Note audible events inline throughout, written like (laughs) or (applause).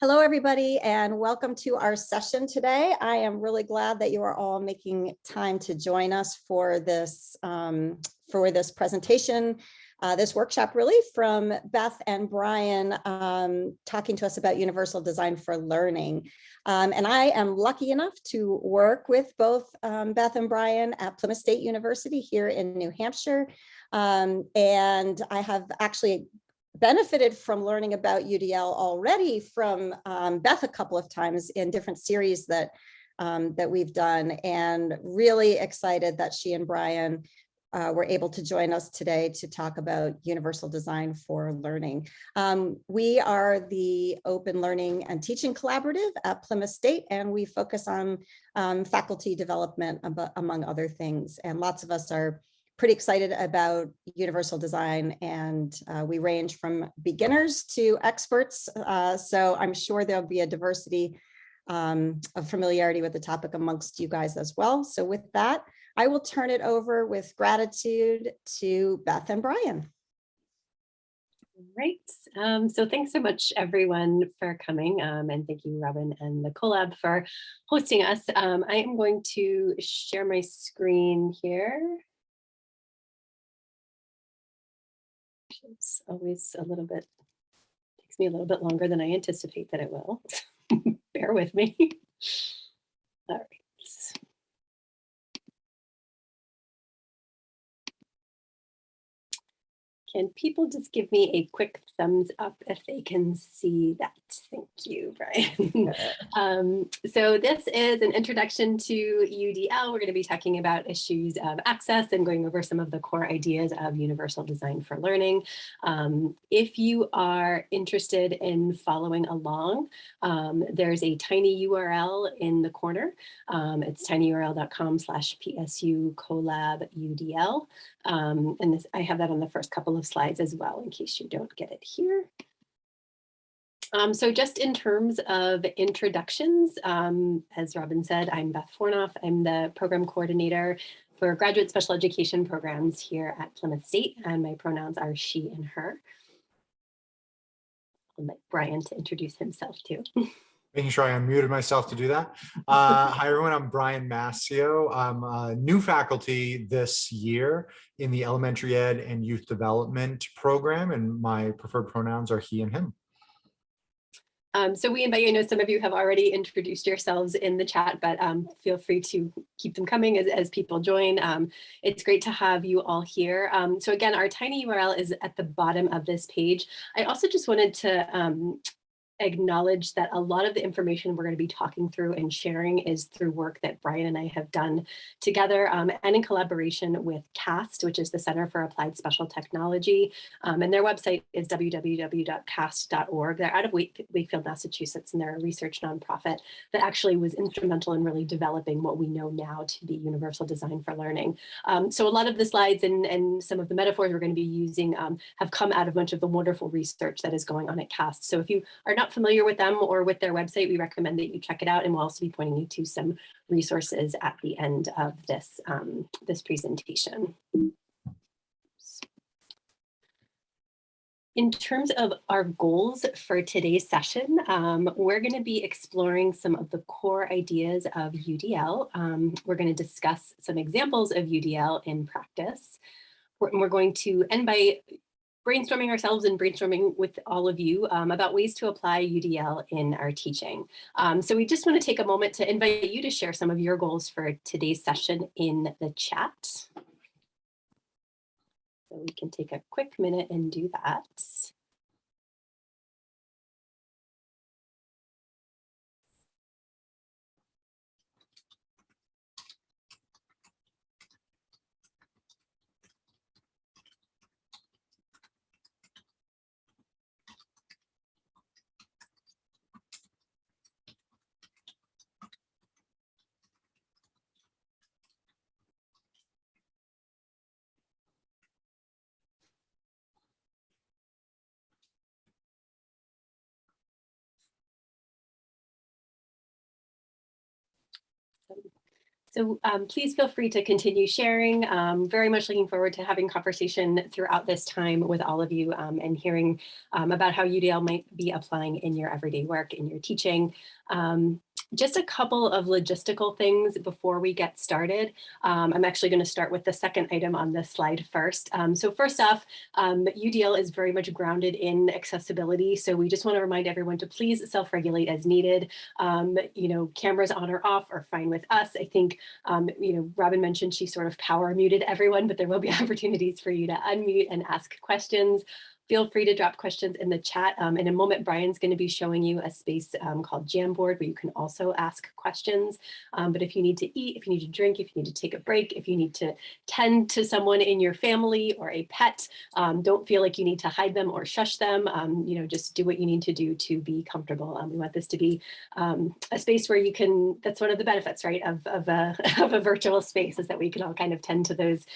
Hello, everybody, and welcome to our session today. I am really glad that you are all making time to join us for this um, for this presentation, uh, this workshop really from Beth and Brian um, talking to us about universal design for learning. Um, and I am lucky enough to work with both um, Beth and Brian at Plymouth State University here in New Hampshire. Um, and I have actually benefited from learning about UDL already from um, Beth a couple of times in different series that um, that we've done and really excited that she and Brian uh, were able to join us today to talk about universal design for learning. Um, we are the Open Learning and Teaching Collaborative at Plymouth State, and we focus on um, faculty development, among other things. And lots of us are pretty excited about universal design and uh, we range from beginners to experts. Uh, so I'm sure there'll be a diversity um, of familiarity with the topic amongst you guys as well. So with that, I will turn it over with gratitude to Beth and Brian. Great. Um, so thanks so much, everyone, for coming. Um, and thank you, Robin and the Collab for hosting us. Um, I am going to share my screen here. It's always a little bit, takes me a little bit longer than I anticipate that it will. (laughs) Bear with me. (laughs) All right. Can people just give me a quick thumbs up if they can see that? Thank you, (laughs) Brian. um, so this is an introduction to UDL. We're going to be talking about issues of access and going over some of the core ideas of universal design for learning. Um, if you are interested in following along, um, there's a tiny URL in the corner. Um, it's tinyurl.com slash PSU collab UDL. Um, and this, I have that on the first couple of slides as well, in case you don't get it here. Um, so just in terms of introductions, um, as Robin said, I'm Beth Fornauf. I'm the program coordinator for graduate special education programs here at Plymouth State, and my pronouns are she and her. I'll let Brian to introduce himself too. (laughs) making sure I unmuted myself to do that. Uh, (laughs) hi, everyone. I'm Brian Mascio. I'm a new faculty this year in the elementary ed and youth development program, and my preferred pronouns are he and him. Um, so we invite you, I know some of you have already introduced yourselves in the chat, but um, feel free to keep them coming as, as people join. Um, it's great to have you all here. Um, so again, our tiny URL is at the bottom of this page. I also just wanted to um, acknowledge that a lot of the information we're going to be talking through and sharing is through work that Brian and I have done together um, and in collaboration with CAST, which is the Center for Applied Special Technology. Um, and their website is www.cast.org. They're out of Wakefield, Massachusetts, and they're a research nonprofit that actually was instrumental in really developing what we know now to be universal design for learning. Um, so a lot of the slides and, and some of the metaphors we're going to be using um, have come out of much of the wonderful research that is going on at CAST. So if you are not not familiar with them or with their website, we recommend that you check it out. And we'll also be pointing you to some resources at the end of this, um, this presentation. In terms of our goals for today's session, um, we're going to be exploring some of the core ideas of UDL. Um, we're going to discuss some examples of UDL in practice. We're, we're going to end by brainstorming ourselves and brainstorming with all of you um, about ways to apply UDL in our teaching. Um, so we just want to take a moment to invite you to share some of your goals for today's session in the chat. So we can take a quick minute and do that. So um, please feel free to continue sharing. Um, very much looking forward to having conversation throughout this time with all of you um, and hearing um, about how UDL might be applying in your everyday work, in your teaching. Um, just a couple of logistical things before we get started. Um, I'm actually going to start with the second item on this slide first. Um, so first off, um, UDL is very much grounded in accessibility. So we just want to remind everyone to please self-regulate as needed. Um, you know, cameras on or off are fine with us. I think, um, you know, Robin mentioned she sort of power muted everyone, but there will be (laughs) opportunities for you to unmute and ask questions feel free to drop questions in the chat. Um, in a moment, Brian's going to be showing you a space um, called Jamboard where you can also ask questions. Um, but if you need to eat, if you need to drink, if you need to take a break, if you need to tend to someone in your family or a pet, um, don't feel like you need to hide them or shush them. Um, you know, just do what you need to do to be comfortable. Um, we want this to be a space where you can, that's one of the benefits, right, of, of, a, (laughs) of a virtual space is that we can all kind of tend to those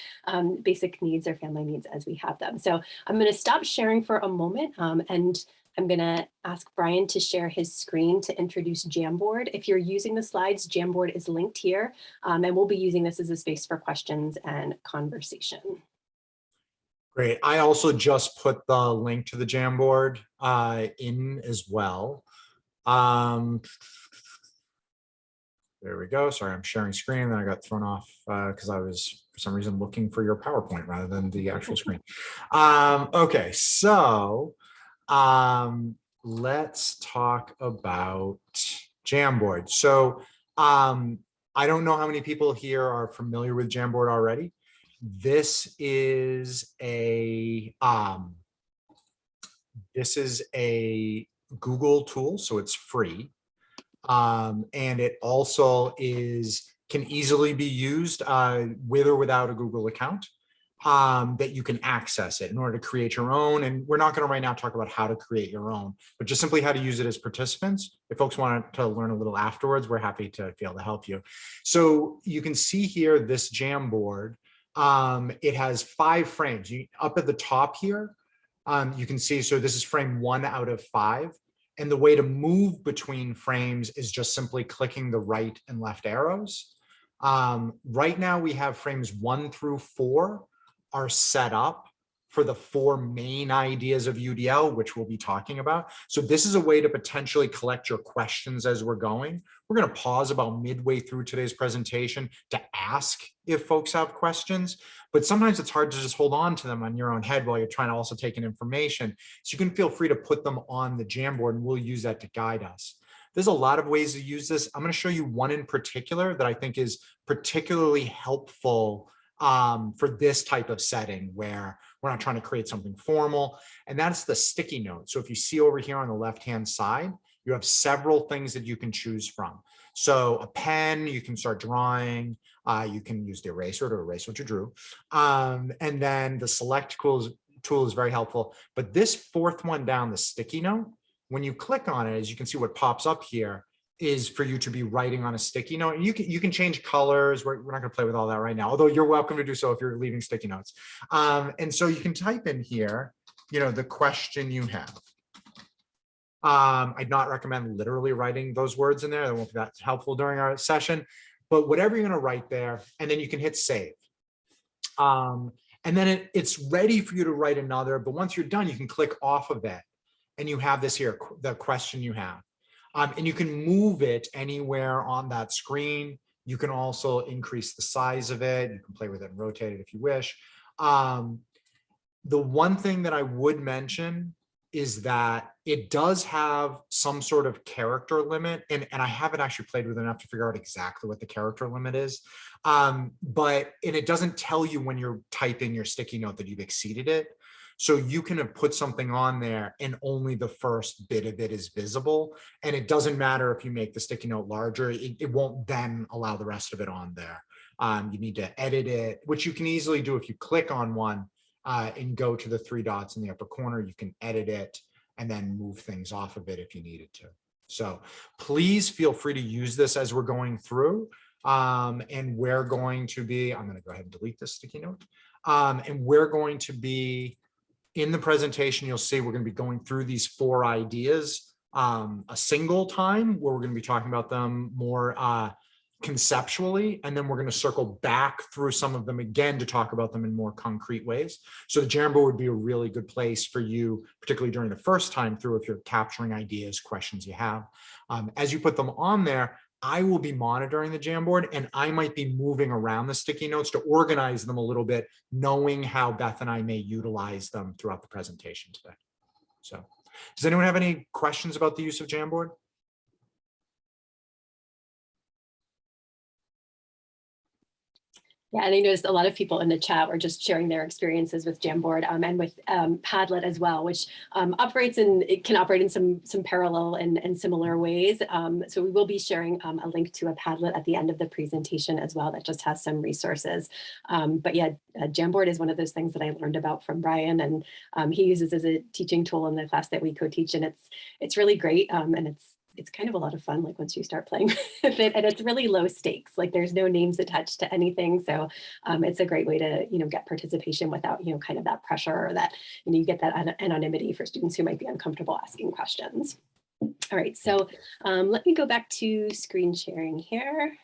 basic needs or family needs as we have them. So I'm going to stop sharing sharing for a moment um, and I'm going to ask Brian to share his screen to introduce Jamboard. If you're using the slides, Jamboard is linked here, um, and we'll be using this as a space for questions and conversation. Great. I also just put the link to the Jamboard uh, in as well. Um, there we go. Sorry, I'm sharing screen. Then I got thrown off because uh, I was, for some reason, looking for your PowerPoint rather than the actual (laughs) screen. Um, okay, so um, let's talk about Jamboard. So um, I don't know how many people here are familiar with Jamboard already. This is a um, this is a Google tool, so it's free. Um, and it also is can easily be used uh, with or without a Google account um, that you can access it in order to create your own. And we're not going to right now talk about how to create your own, but just simply how to use it as participants. If folks want to learn a little afterwards, we're happy to be able to help you. So you can see here this Jamboard. Um, it has five frames. You, up at the top here, um, you can see, so this is frame one out of five. And the way to move between frames is just simply clicking the right and left arrows. Um, right now we have frames one through four are set up for the four main ideas of UDL, which we'll be talking about. So this is a way to potentially collect your questions as we're going. We're going to pause about midway through today's presentation to ask if folks have questions, but sometimes it's hard to just hold on to them on your own head while you're trying to also take in information. So you can feel free to put them on the Jamboard and we'll use that to guide us. There's a lot of ways to use this. I'm going to show you one in particular that I think is particularly helpful um, for this type of setting where we're not trying to create something formal. And that's the sticky note. So if you see over here on the left-hand side, you have several things that you can choose from. So a pen, you can start drawing. Uh, you can use the eraser to erase what you drew. Um, and then the select tool is very helpful. But this fourth one down, the sticky note, when you click on it, as you can see what pops up here, is for you to be writing on a sticky note. And you can you can change colors. We're, we're not going to play with all that right now, although you're welcome to do so if you're leaving sticky notes. Um, and so you can type in here, you know, the question you have. Um, I'd not recommend literally writing those words in there. That won't be that helpful during our session. But whatever you're going to write there, and then you can hit save. Um, and then it, it's ready for you to write another. But once you're done, you can click off of it, and you have this here, the question you have. Um, and you can move it anywhere on that screen. You can also increase the size of it. You can play with it and rotate it if you wish. Um, the one thing that I would mention is that it does have some sort of character limit and, and I haven't actually played with enough to figure out exactly what the character limit is. Um, but and it doesn't tell you when you're typing your sticky note that you've exceeded it. So you can have put something on there and only the first bit of it is visible. And it doesn't matter if you make the sticky note larger, it, it won't then allow the rest of it on there. Um, you need to edit it, which you can easily do if you click on one uh, and go to the three dots in the upper corner, you can edit it and then move things off of it if you needed to. So please feel free to use this as we're going through. Um, and we're going to be, I'm going to go ahead and delete this sticky note. Um, and we're going to be in the presentation, you'll see we're going to be going through these four ideas um, a single time where we're going to be talking about them more uh, conceptually, and then we're going to circle back through some of them again to talk about them in more concrete ways. So the Jamboard would be a really good place for you, particularly during the first time through if you're capturing ideas, questions you have. Um, as you put them on there, I will be monitoring the Jamboard and I might be moving around the sticky notes to organize them a little bit, knowing how Beth and I may utilize them throughout the presentation today. So does anyone have any questions about the use of Jamboard? Yeah, and I noticed a lot of people in the chat were just sharing their experiences with Jamboard um, and with um, Padlet as well, which um, operates and it can operate in some some parallel and, and similar ways. Um, so we will be sharing um, a link to a Padlet at the end of the presentation as well that just has some resources. Um, but yeah, uh, Jamboard is one of those things that I learned about from Brian and he uses as a teaching tool in the class that we co-teach and it's it's really great and it's it's kind of a lot of fun like once you start playing (laughs) with it and it's really low stakes like there's no names attached to anything so um, it's a great way to you know get participation without you know kind of that pressure or that you know you get that anonymity for students who might be uncomfortable asking questions. All right so um, let me go back to screen sharing here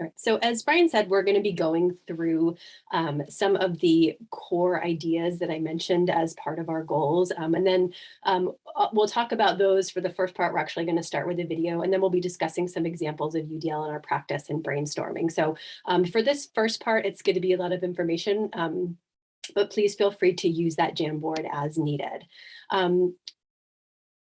right, so as Brian said, we're going to be going through um, some of the core ideas that I mentioned as part of our goals. Um, and then um, uh, we'll talk about those for the first part. We're actually going to start with a video and then we'll be discussing some examples of UDL in our practice and brainstorming. So um, for this first part, it's going to be a lot of information, um, but please feel free to use that Jamboard as needed. Um,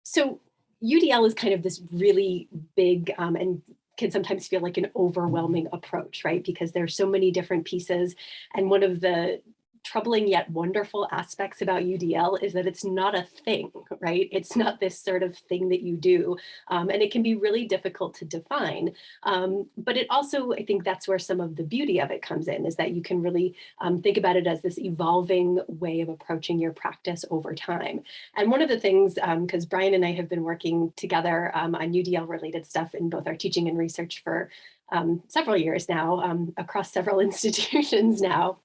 so UDL is kind of this really big um, and can sometimes feel like an mm-hmm. overwhelming approach, right? Because there's so many different pieces. And one of the troubling yet wonderful aspects about UDL is that it's not a thing, right? It's not this sort of thing that you do. Um, and it can be really difficult to define. Um, but it also, I think that's where some of the beauty of it comes in, is that you can really um, think about it as this evolving way of approaching your practice over time. And one of the things, because um, Brian and I have been working together um, on UDL related stuff in both our teaching and research for um, several years now, across several (laughs) institutions now,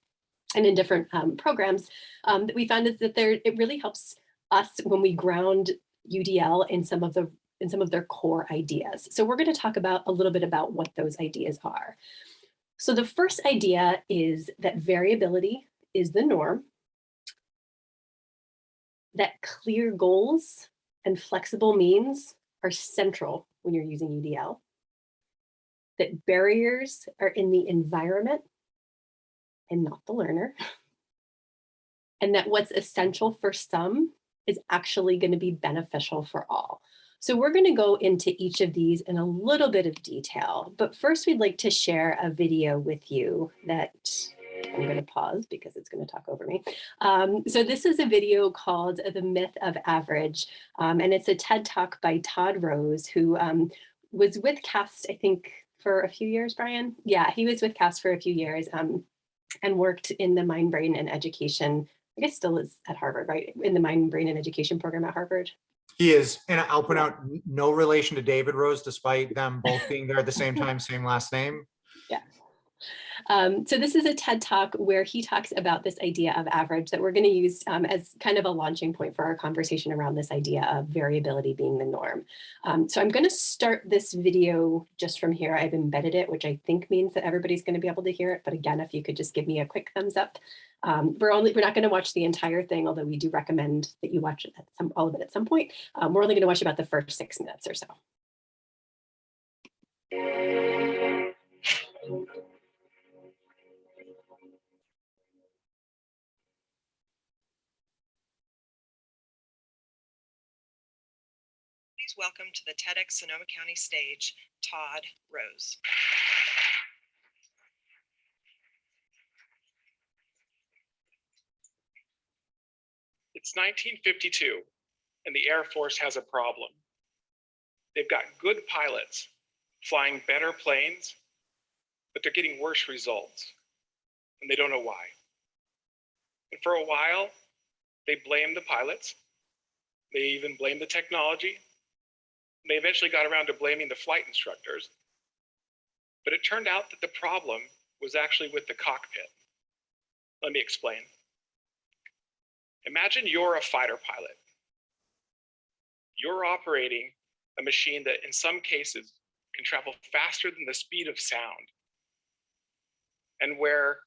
and in different um, programs um, that we found is that there it really helps us when we ground UDL in some of the in some of their core ideas. So we're going to talk about a little bit about what those ideas are. So the first idea is that variability is the norm, that clear goals and flexible means are central when you're using UDL, that barriers are in the environment and not the learner. And that what's essential for some is actually going to be beneficial for all. So we're going to go into each of these in a little bit of detail, but first we'd like to share a video with you that I'm going to pause because it's going to talk over me. Um, so this is a video called The Myth of Average, um, and it's a TED Talk by Todd Rose, who um, was with CAST, I think, for a few years, Brian? Yeah, he was with CAST for a few years. Um, and worked in the mind, brain, and education. I guess still is at Harvard, right? In the mind, brain, and education program at Harvard. He is, and I'll put out no relation to David Rose, despite them both being there at the same time, same last name. Yeah. Um, so this is a TED Talk where he talks about this idea of average that we're going to use um, as kind of a launching point for our conversation around this idea of variability being the norm. Um, so I'm going to start this video just from here. I've embedded it, which I think means that everybody's going to be able to hear it. But again, if you could just give me a quick thumbs up. Um, we're only we're not going to watch the entire thing, although we do recommend that you watch some, all of it at some point. Um, we're only going to watch about the first six minutes or so. Welcome to the TEDx Sonoma County stage, Todd Rose. It's 1952 and the Air Force has a problem. They've got good pilots flying better planes, but they're getting worse results and they don't know why. And for a while, they blame the pilots. They even blame the technology they eventually got around to blaming the flight instructors. But it turned out that the problem was actually with the cockpit. Let me explain. Imagine you're a fighter pilot you're operating a machine that in some cases can travel faster than the speed of sound. And where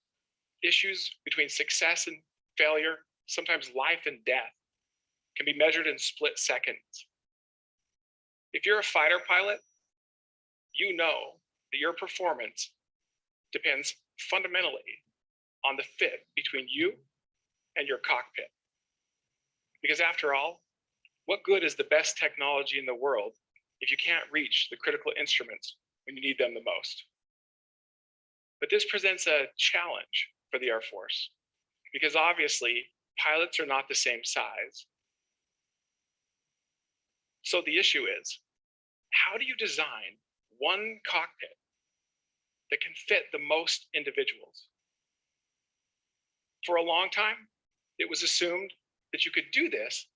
issues between success and failure, sometimes life and death, can be measured in split seconds. If you're a fighter pilot, you know that your performance depends fundamentally on the fit between you and your cockpit. Because after all, what good is the best technology in the world if you can't reach the critical instruments when you need them the most? But this presents a challenge for the Air Force because obviously pilots are not the same size. So the issue is, how do you design one cockpit that can fit the most individuals? For a long time, it was assumed that you could do this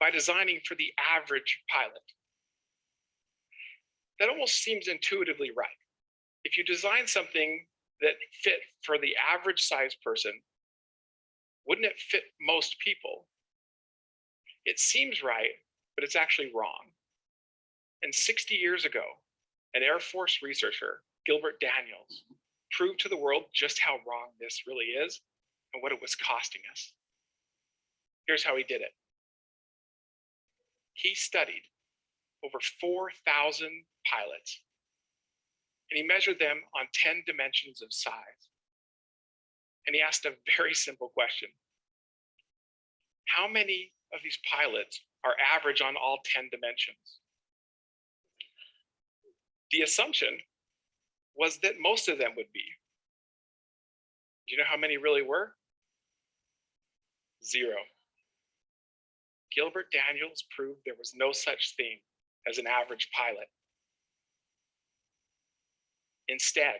by designing for the average pilot. That almost seems intuitively right. If you design something that fit for the average size person, wouldn't it fit most people? It seems right, but it's actually wrong. And 60 years ago, an Air Force researcher, Gilbert Daniels, proved to the world just how wrong this really is and what it was costing us. Here's how he did it. He studied over 4,000 pilots and he measured them on 10 dimensions of size. And he asked a very simple question. How many of these pilots are average on all 10 dimensions? The assumption was that most of them would be. Do you know how many really were? Zero. Gilbert Daniels proved there was no such thing as an average pilot. Instead,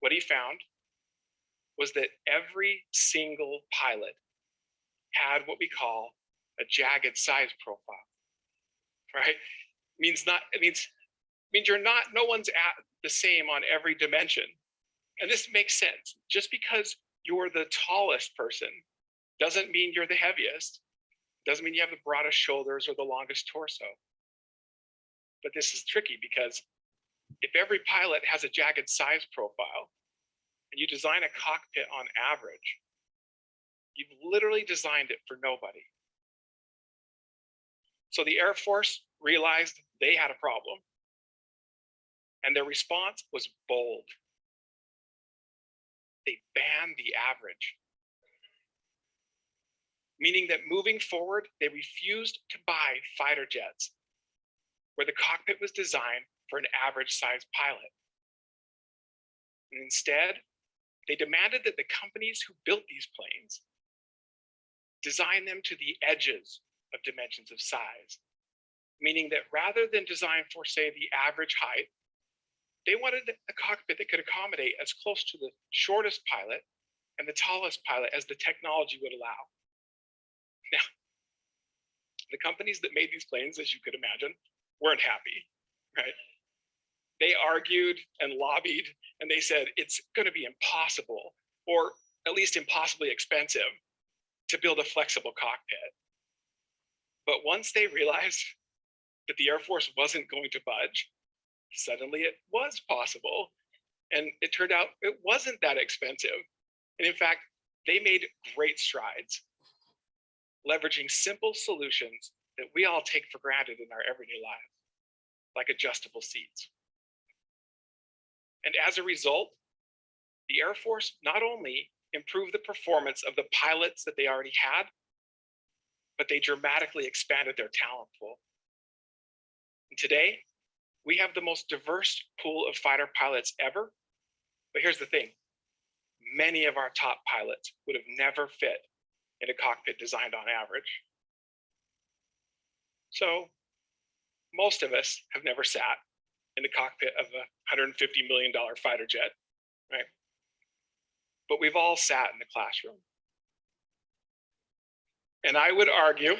what he found was that every single pilot had what we call a jagged size profile, right? Means not, it means, means you're not, no one's at the same on every dimension. And this makes sense. Just because you're the tallest person doesn't mean you're the heaviest. Doesn't mean you have the broadest shoulders or the longest torso. But this is tricky because if every pilot has a jagged size profile and you design a cockpit on average, you've literally designed it for nobody. So the Air Force realized they had a problem and their response was bold. They banned the average meaning that moving forward, they refused to buy fighter jets where the cockpit was designed for an average sized pilot. And instead, they demanded that the companies who built these planes design them to the edges of dimensions of size, meaning that rather than design for, say, the average height, they wanted a cockpit that could accommodate as close to the shortest pilot and the tallest pilot as the technology would allow. Now, the companies that made these planes, as you could imagine, weren't happy, right? They argued and lobbied and they said it's going to be impossible or at least impossibly expensive to build a flexible cockpit. But once they realized that the Air Force wasn't going to budge, suddenly it was possible. And it turned out it wasn't that expensive. And in fact, they made great strides leveraging simple solutions that we all take for granted in our everyday lives, like adjustable seats. And as a result, the Air Force not only improved the performance of the pilots that they already had, but they dramatically expanded their talent pool. And today, we have the most diverse pool of fighter pilots ever. But here's the thing, many of our top pilots would have never fit in a cockpit designed on average. So most of us have never sat in the cockpit of a $150 million fighter jet, right? But we've all sat in the classroom. And I would argue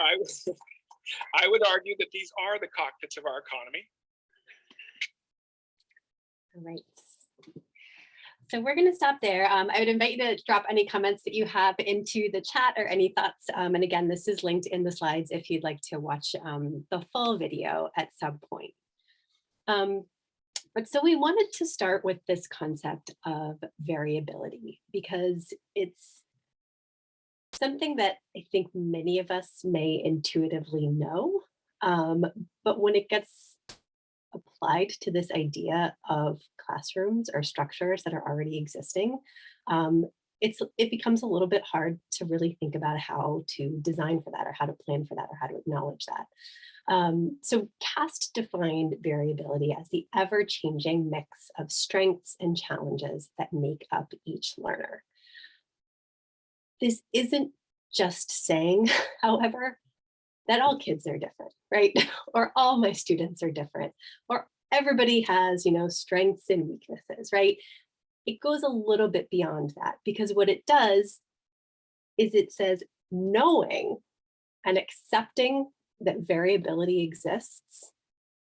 I, (laughs) I would argue that these are the cockpits of our economy. Great. so we're going to stop there. Um, I would invite you to drop any comments that you have into the chat or any thoughts. Um, and again, this is linked in the slides if you'd like to watch um, the full video at some point. Um, but so we wanted to start with this concept of variability because it's something that I think many of us may intuitively know. Um, but when it gets applied to this idea of classrooms or structures that are already existing, um, it's it becomes a little bit hard to really think about how to design for that or how to plan for that or how to acknowledge that. Um, so CAST defined variability as the ever-changing mix of strengths and challenges that make up each learner. This isn't just saying, (laughs) however, that all kids are different, right? (laughs) or all my students are different, or everybody has, you know, strengths and weaknesses, right? It goes a little bit beyond that because what it does is it says knowing and accepting that variability exists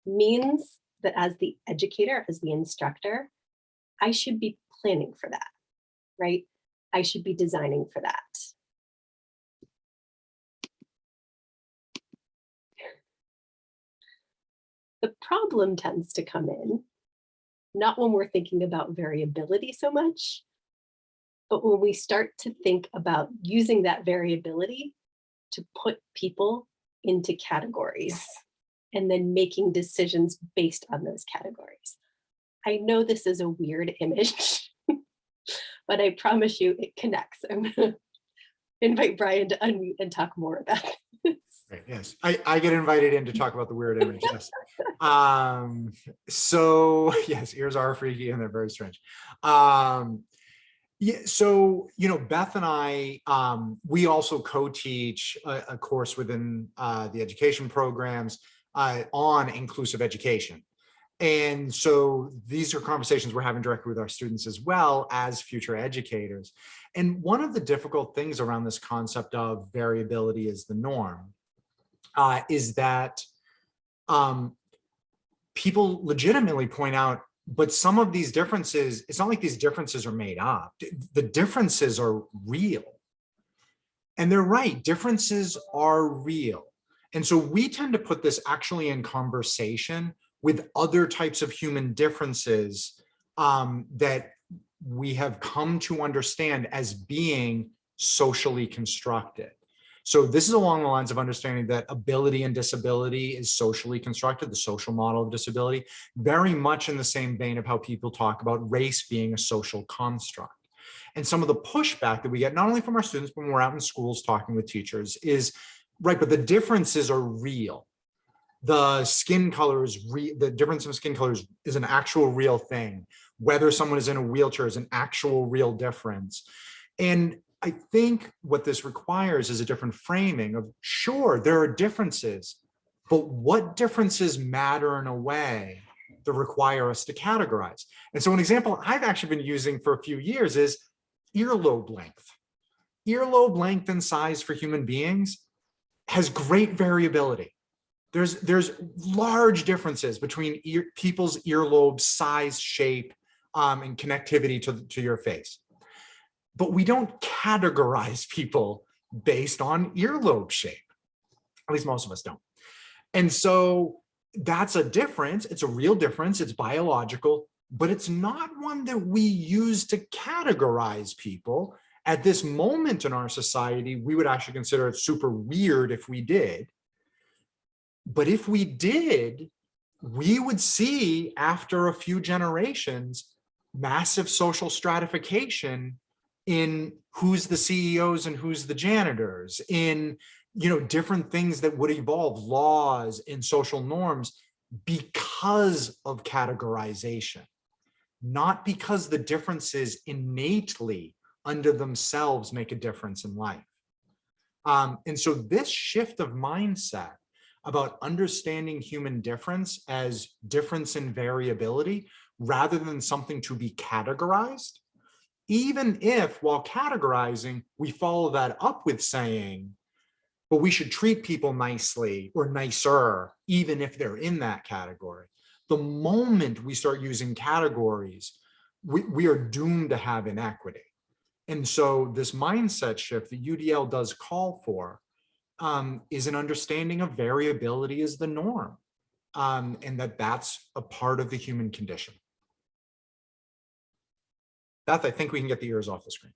means that as the educator, as the instructor, I should be planning for that, right? I should be designing for that. The problem tends to come in, not when we're thinking about variability so much, but when we start to think about using that variability to put people into categories and then making decisions based on those categories. I know this is a weird (laughs) image, but I promise you it connects. I'm gonna (laughs) invite Brian to unmute and talk more about this. Right, yes, I, I get invited in to talk about the weird image, yes. (laughs) Um, so, (laughs) yes, ears are freaky and they're very strange. Um, yeah, so, you know, Beth and I, um, we also co-teach a, a course within uh, the education programs uh, on inclusive education. And so these are conversations we're having directly with our students as well as future educators. And one of the difficult things around this concept of variability is the norm, uh, is that um, people legitimately point out but some of these differences, it's not like these differences are made up. The differences are real. And they're right, differences are real. And so we tend to put this actually in conversation with other types of human differences um, that we have come to understand as being socially constructed. So this is along the lines of understanding that ability and disability is socially constructed, the social model of disability, very much in the same vein of how people talk about race being a social construct. And some of the pushback that we get, not only from our students, but when we're out in schools talking with teachers is, right, but the differences are real. The skin color is, re the difference in skin colors is an actual real thing. Whether someone is in a wheelchair is an actual real difference. And I think what this requires is a different framing of sure, there are differences, but what differences matter in a way that require us to categorize. And so an example I've actually been using for a few years is earlobe length. Earlobe length and size for human beings has great variability. There's, there's large differences between ear, people's earlobe size, shape, um, and connectivity to, to your face but we don't categorize people based on earlobe shape. At least most of us don't. And so that's a difference. It's a real difference. It's biological, but it's not one that we use to categorize people. At this moment in our society, we would actually consider it super weird if we did. But if we did, we would see after a few generations, massive social stratification in who's the CEOs and who's the janitors, in you know different things that would evolve, laws and social norms, because of categorization, not because the differences innately under themselves make a difference in life. Um, and so this shift of mindset about understanding human difference as difference in variability rather than something to be categorized even if while categorizing, we follow that up with saying, but we should treat people nicely or nicer, even if they're in that category. The moment we start using categories, we, we are doomed to have inequity. And so this mindset shift that UDL does call for um, is an understanding of variability as the norm um, and that that's a part of the human condition. Beth, I think we can get the ears off the screen.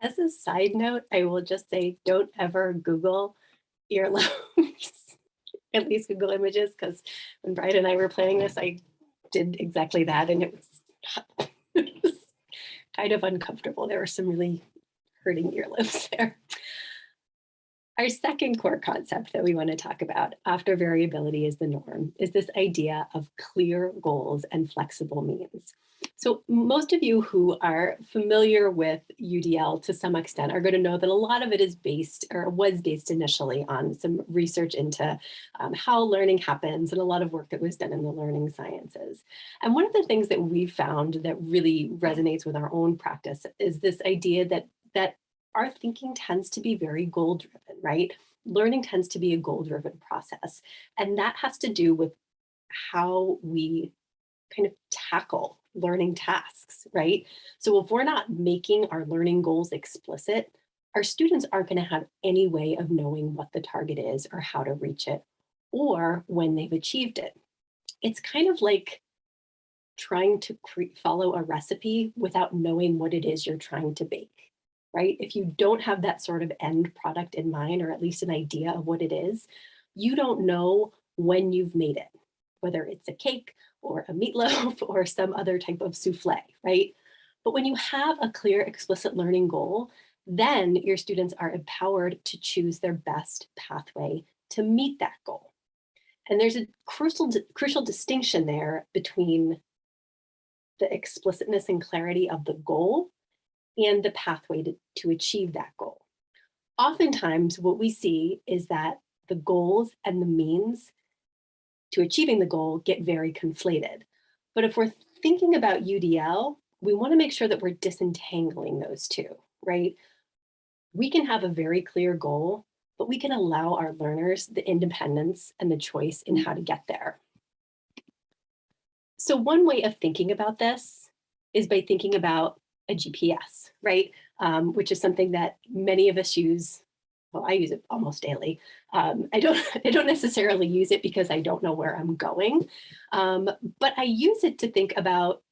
As a side note, I will just say, don't ever Google earlobes, (laughs) at least Google images, because when Brian and I were planning this, I did exactly that and it was, (laughs) it was kind of uncomfortable. There were some really hurting earlobes (laughs) there. Our second core concept that we want to talk about after variability is the norm is this idea of clear goals and flexible means. So most of you who are familiar with UDL to some extent are going to know that a lot of it is based or was based initially on some research into um, how learning happens and a lot of work that was done in the learning sciences. And one of the things that we found that really resonates with our own practice is this idea that that our thinking tends to be very goal driven, right? Learning tends to be a goal driven process. And that has to do with how we kind of tackle learning tasks, right? So if we're not making our learning goals explicit, our students aren't going to have any way of knowing what the target is or how to reach it or when they've achieved it. It's kind of like trying to follow a recipe without knowing what it is you're trying to bake, right? If you don't have that sort of end product in mind, or at least an idea of what it is, you don't know when you've made it, whether it's a cake or a meatloaf (laughs) or some other type of souffle, right? But when you have a clear, explicit learning goal, then your students are empowered to choose their best pathway to meet that goal. And there's a crucial, crucial distinction there between the explicitness and clarity of the goal and the pathway to, to achieve that goal. Oftentimes, what we see is that the goals and the means to achieving the goal get very conflated. But if we're thinking about UDL, we wanna make sure that we're disentangling those two, right? We can have a very clear goal, but we can allow our learners the independence and the choice in how to get there. So one way of thinking about this is by thinking about a GPS, right? Um, which is something that many of us use well, I use it almost daily. Um, I don't (laughs) I don't necessarily use it because I don't know where I'm going, um, but I use it to think about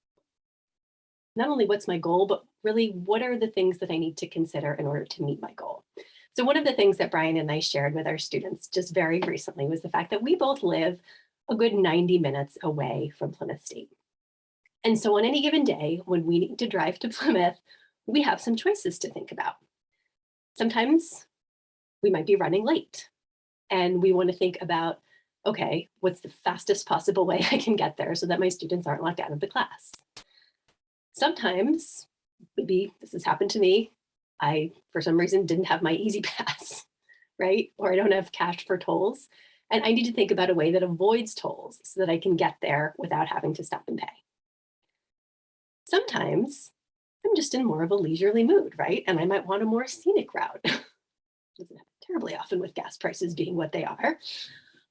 not only what's my goal, but really what are the things that I need to consider in order to meet my goal. So one of the things that Brian and I shared with our students just very recently was the fact that we both live a good 90 minutes away from Plymouth State. And so on any given day, when we need to drive to (laughs) Plymouth, we have some choices to think about. Sometimes we might be running late. And we want to think about, okay, what's the fastest possible way (laughs) I can get there so that my students aren't locked out of the class? Sometimes, maybe this has happened to me, I, for some reason, didn't have my easy (laughs) pass, right? Or I don't have cash for tolls. And I need to think about a way that avoids tolls so that I can get there without having to stop and pay. Sometimes I'm just in more of a leisurely mood, right? And I might want a more scenic route. (laughs) Doesn't happen terribly often with gas prices being what they are.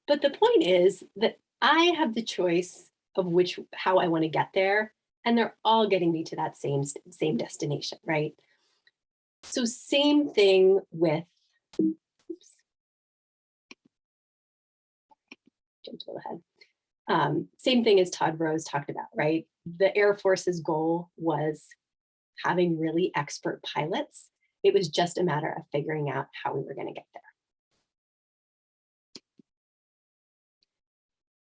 But the point is that I have the choice of which how I want to get there, and they're all getting me to that same same destination, right? So same thing with oops, jumped a little ahead. Um, same thing as Todd Rose talked about, right? The Air Force's goal was having really expert pilots it was just a matter of figuring out how we were going to get there.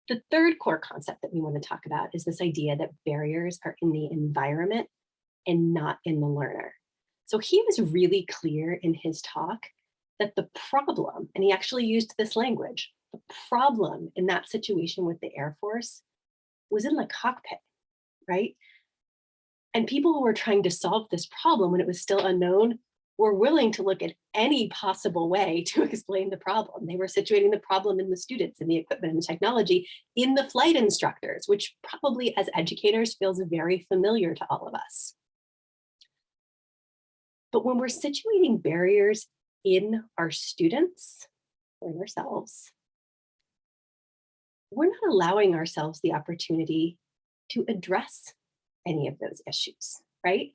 The third core concept that we want to talk about is this idea that barriers are in the environment and not in the learner. So he was really clear in his talk that the problem, and he actually used this language, the problem in that situation with the Air Force was in the cockpit, right? And people who were trying to solve this problem when it was still unknown were willing to look at any possible way (laughs) to explain the problem. They were situating the problem in the students and the equipment and the technology in the flight instructors, which probably as educators feels very familiar to all of us. But when we're situating barriers in our students or in ourselves, we're not allowing ourselves the opportunity to address any of those issues, right?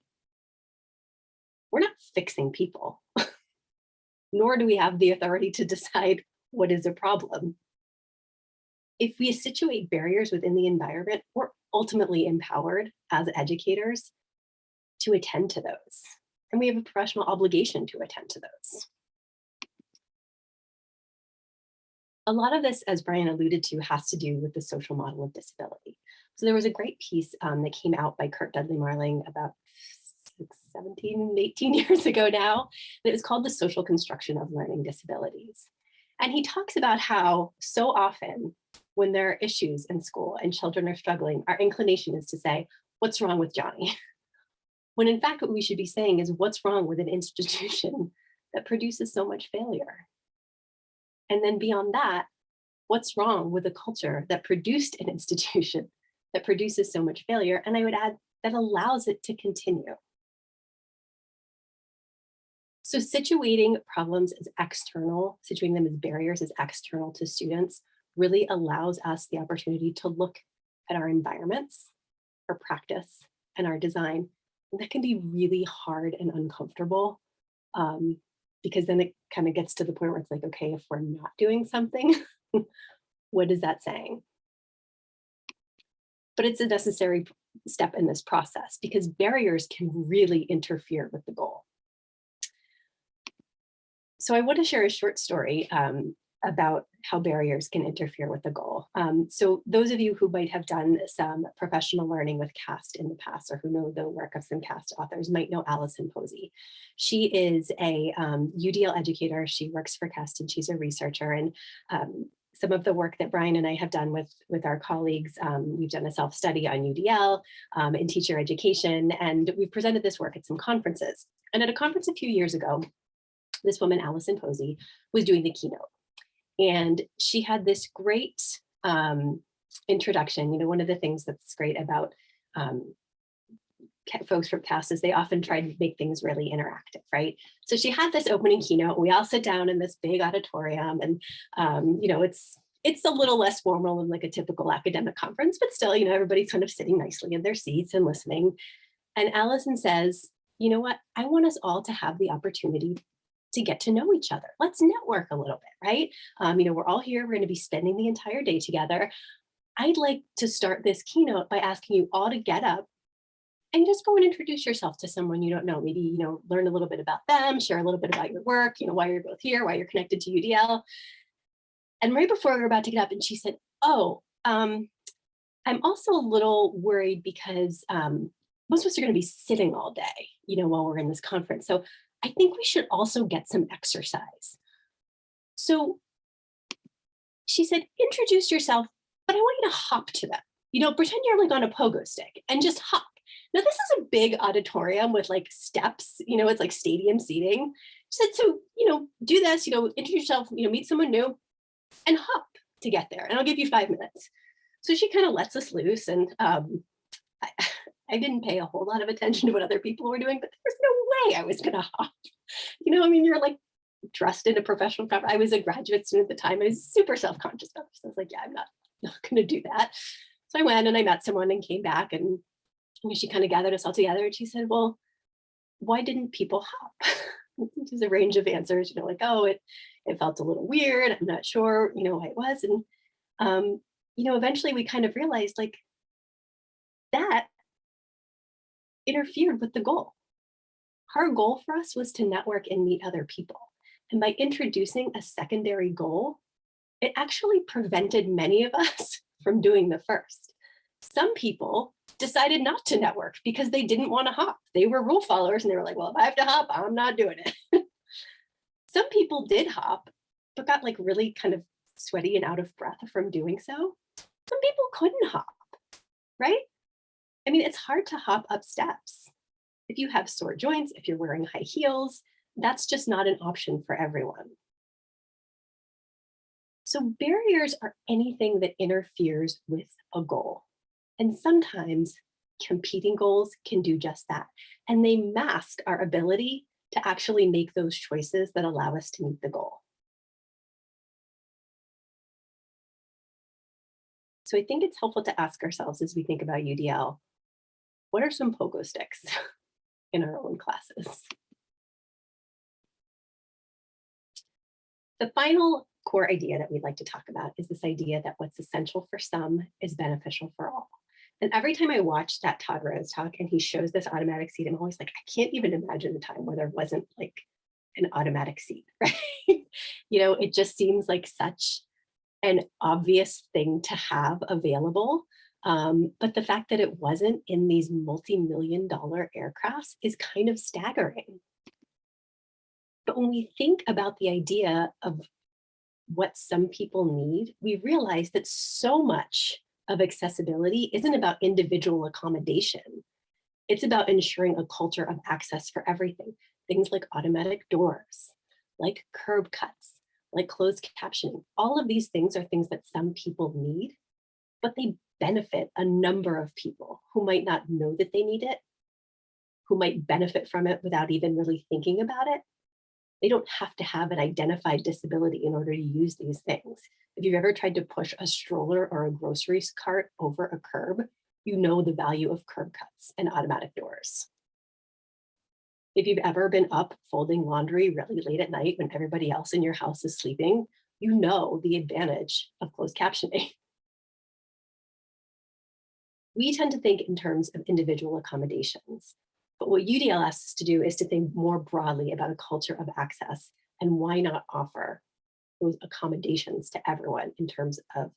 We're not fixing people, (laughs) nor do we have the authority to decide what is a problem. If we situate barriers within the environment, we're ultimately empowered as educators to attend to those. And we have a professional obligation to attend to those. A lot of this, as Brian alluded to, has to do with the social model of disability. So there was a great piece um, that came out by Curt Dudley Marling about six, 17, 18 (laughs) years ago now. It was called The Social Construction of Learning Disabilities. And he talks about how so often when there are issues in school and children are struggling, our inclination is to say, what's wrong with Johnny? (laughs) When in fact, what we should be saying is what's wrong with an institution (laughs) that produces so much failure? And then beyond that, what's wrong with a culture that produced an institution that produces so much failure? And I would add that allows it to continue. So situating problems as external, situating them as barriers as external to students really allows us the opportunity to look at our environments, our practice, and our design. And that can be really hard and uncomfortable um, because then it kind of gets to the point where it's like, okay, if we're not doing something, (laughs) what is that saying? But it's a necessary step in this process because barriers can really interfere with the goal. So I want to share a short story um, about how barriers can interfere with the goal. Um, so those of you who might have done some professional learning with CAST in the past or who know the work of some CAST authors might know Allison Posey. She is a um, UDL educator. She works for CAST and she's a researcher. And um, some of the work that Brian and I have done with, with our colleagues, um, we've done a self-study on UDL um, in teacher education, and we've presented this work at some conferences. And at a conference a few years ago, this woman, Allison Posey, was doing the keynote. And she had this great um, introduction. You know, one of the things that's great about um, folks from CAST is they often try to make things really interactive, right? So she had this opening keynote. We all sit down in this big auditorium and, um, you know, it's it's a little less formal than like a typical academic conference, but still, you know, everybody's kind of sitting nicely in their seats and listening. And Allison says, you know what, I want us all to have the opportunity to get to know each other. Let's network a little bit, right? Um, you know, we're all here, we're gonna be spending the entire day together. I'd like to start this keynote by asking you all to get up and just go and introduce yourself to someone you don't know. Maybe, you know, learn a little bit about them, share a little bit about your work, you know, why you're both here, why you're connected to UDL. And right before we were about to get up and she said, oh, um, I'm also a little worried because um, most of us are gonna be sitting all day, you know, while we're in this conference. So I think we should also get some exercise. So she said, introduce yourself, but I want you to hop to them. You know, pretend you're like on a pogo stick and just hop. Now this is a big auditorium with like steps, you know, it's like stadium seating. She said, so, you know, do this, you know, introduce yourself, you know, meet someone new and hop to get there. And I'll give you five minutes. So she kind of lets us loose and um, I, (laughs) I didn't pay a whole lot of attention to what other people were doing, but there's no way I was gonna hop. You know, I mean, you're like dressed in a professional cover. I was a graduate student at the time. I was super self-conscious about this. I was like, yeah, I'm not, not gonna do that. So I went and I met someone and came back and know, she kind of gathered us all together and she said, well, why didn't people hop? (laughs) There's a range of answers, you know, like, oh, it, it felt a little weird. I'm not sure, you know, why it was. And, um, you know, eventually we kind of realized like that interfered with the goal. Our goal for us was to network and meet other people. And by introducing a secondary goal, it actually prevented many of us (laughs) from doing the first. Some people decided not to network because they didn't want to hop. They were rule followers and they were like, well, if I have to hop, I'm not doing it. (laughs) Some people did hop, but got like really kind of sweaty and out of breath from doing so. Some people couldn't hop, right? I mean, it's hard to hop up steps. If you have sore joints, if you're wearing high heels, that's just not an option for everyone. So barriers are anything that interferes with a goal. And sometimes competing goals can do just that. And they mask our ability to actually make those choices that allow us to meet the goal. So I think it's helpful to ask ourselves as we think about UDL, what are some pogo sticks (laughs) in our own classes? The final core idea that we'd like to talk about is this idea that what's essential for some is beneficial for all. And every time I watch that Todd Rose talk and he shows this automatic seat, I'm always like, I can't even imagine the time where there wasn't like an automatic seat, (laughs) right? you know, it just seems like such an obvious thing to have available. Um, but the fact that it wasn't in these multi-million dollar aircrafts is kind of staggering. But when we think about the idea of what some people need, we realize that so much of accessibility isn't about individual accommodation. It's about ensuring a culture of access for everything. Things like automatic doors, like curb cuts, like closed captioning. All of these things are things that some people need, but they benefit a number of people who might not know that they need it, who might benefit from it without even really thinking about it. They don't have to have an identified disability in order to use these things. If you've ever tried to push a stroller or a grocery cart over a curb, you know the value of curb cuts and automatic doors. If you've ever been up folding laundry really late at night when everybody else in your house is sleeping, you know the advantage of closed captioning. (laughs) We tend to think in terms of individual accommodations, but what UDL asks us to do is to think more broadly about a culture of access and why not offer those accommodations to everyone in terms of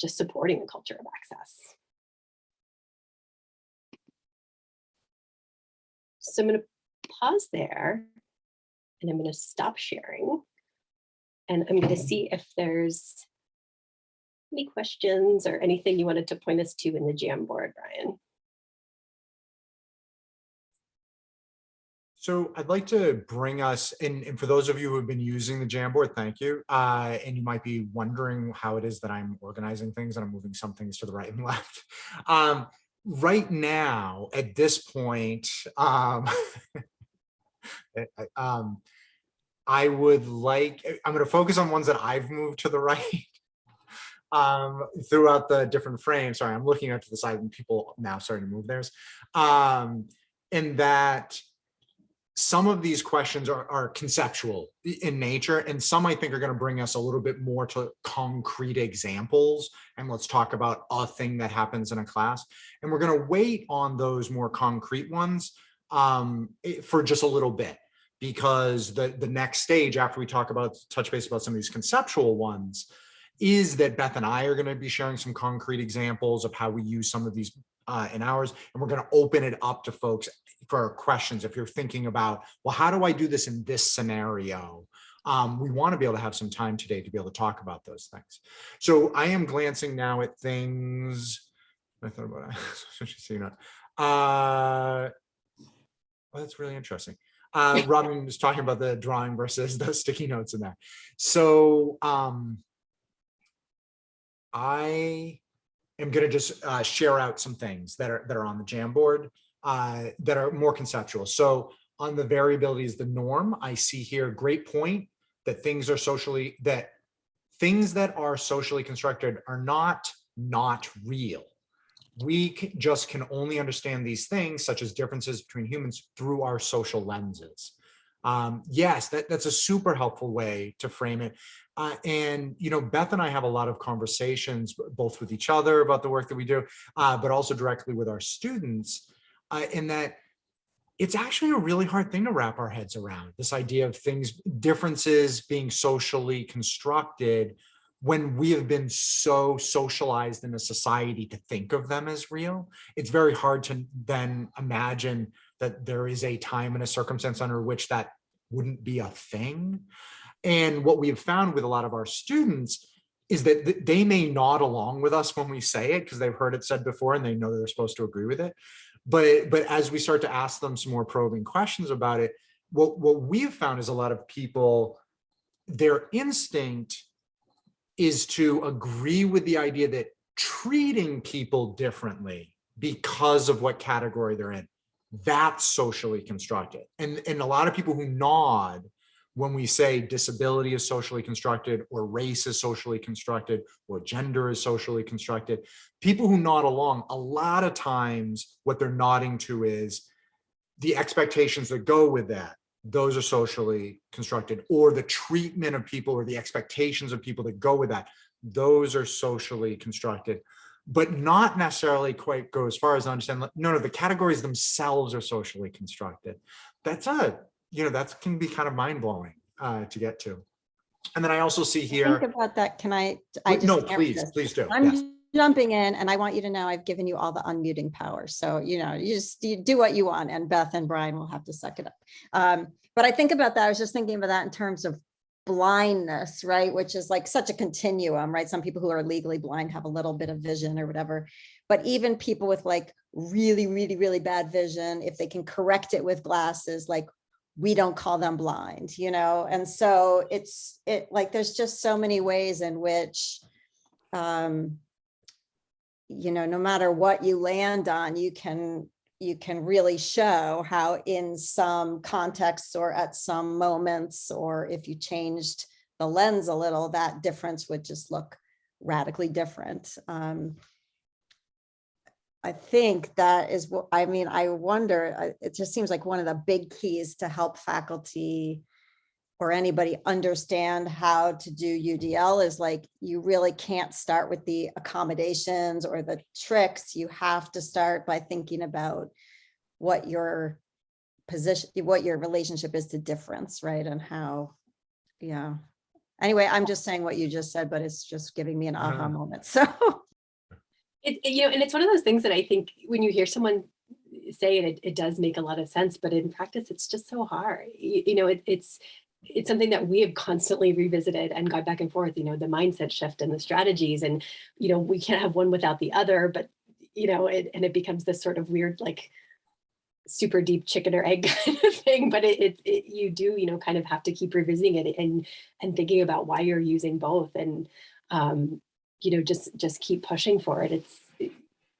just supporting a culture of access. So I'm going to pause there and I'm going to stop sharing. And I'm going to see if there's any questions or anything you wanted to point us to in the Jamboard, Brian. So I'd like to bring us, and, and for those of you who have been using the Jamboard, thank you. Uh, and you might be wondering how it is that I'm organizing things and I'm moving some things to the right and (laughs) left. Um, right now, at this point, um, (laughs) I, um, I would like, I'm going to focus on ones that I've moved to the (laughs) right um, throughout the different frames. Sorry, I'm looking out to the side and people now starting to move theirs. Um, and that some of these questions are, are conceptual in nature, and some I think are going to bring us a little bit more to concrete examples. And let's talk about a thing that happens in a class. And we're going to wait on those more concrete ones um, for just a little bit, because the, the next stage after we talk about touch base about some of these conceptual ones is that Beth and I are going to be sharing some concrete examples of how we use some of these uh, in ours, and we're going to open it up to folks for questions. If you're thinking about, well, how do I do this in this scenario? Um, we want to be able to have some time today to be able to talk about those things. So I am glancing now at things. I thought about (laughs) it. uh, well, that's really interesting. Uh, (laughs) Robin was talking about the drawing versus the (laughs) sticky notes in there. So um, I am going to just uh, share out some things that are that are on the Jamboard uh, that are more conceptual. So on the variability is the norm. I see here great point that things are socially that things that are socially constructed are not not real. We just can only understand these things such as differences between humans through our social lenses. Um, yes, that, that's a super helpful way to frame it. Uh, and, you know, Beth and I have a lot of conversations, both with each other about the work that we do, uh, but also directly with our students uh, in that it's actually a really hard thing to wrap our heads around this idea of things, differences being socially constructed when we have been so socialized in a society to think of them as real, it's very hard to then imagine that there is a time and a circumstance under which that wouldn't be a thing. And what we have found with a lot of our students is that they may nod along with us when we say it because they've heard it said before and they know they're supposed to agree with it. But, but as we start to ask them some more probing questions about it, what, what we've found is a lot of people, their instinct is to agree with the idea that treating people differently because of what category they're in, that's socially constructed. And, and a lot of people who nod when we say disability is socially constructed or race is socially constructed or gender is socially constructed, people who nod along, a lot of times what they're nodding to is the expectations that go with that. Those are socially constructed or the treatment of people or the expectations of people that go with that. Those are socially constructed, but not necessarily quite go as far as I understand. No, no, the categories themselves are socially constructed. That's a, you know, that can be kind of mind blowing uh, to get to. And then I also see here. Think about that. Can I? I Wait, No, please, please do. Yes. I'm jumping in and I want you to know I've given you all the unmuting power. So, you know, you just you do what you want and Beth and Brian will have to suck it up. Um, but I think about that. I was just thinking about that in terms of blindness, right? Which is like such a continuum, right? Some people who are legally blind have a little bit of vision or whatever. But even people with like really, really, really bad vision, if they can correct it with glasses, like we don't call them blind, you know? And so it's it like there's just so many ways in which um, you know, no matter what you land on, you can you can really show how in some contexts or at some moments, or if you changed the lens a little, that difference would just look radically different. Um, I think that is what, I mean, I wonder, it just seems like one of the big keys to help faculty or anybody understand how to do UDL is like, you really can't start with the accommodations or the tricks. You have to start by thinking about what your position, what your relationship is to difference, right? And how, yeah. Anyway, I'm just saying what you just said, but it's just giving me an aha moment. (laughs) So It, it- you know, and it's one of those things that I think when you hear someone say it, it, it does make a lot of sense, but in practice, it's just so hard. You, you know, it, it's, it's something that we have constantly revisited and gone back and forth, you know, the mindset shift and the strategies and, you know, we can't have one without the other, but, you know, it, and it becomes this sort of weird, like super deep chicken or egg (laughs) kind of thing, but it, it, it, you do, you know, kind of have to keep revisiting it and, and thinking about why you're using both. And, um, you know, just just keep pushing for it. It's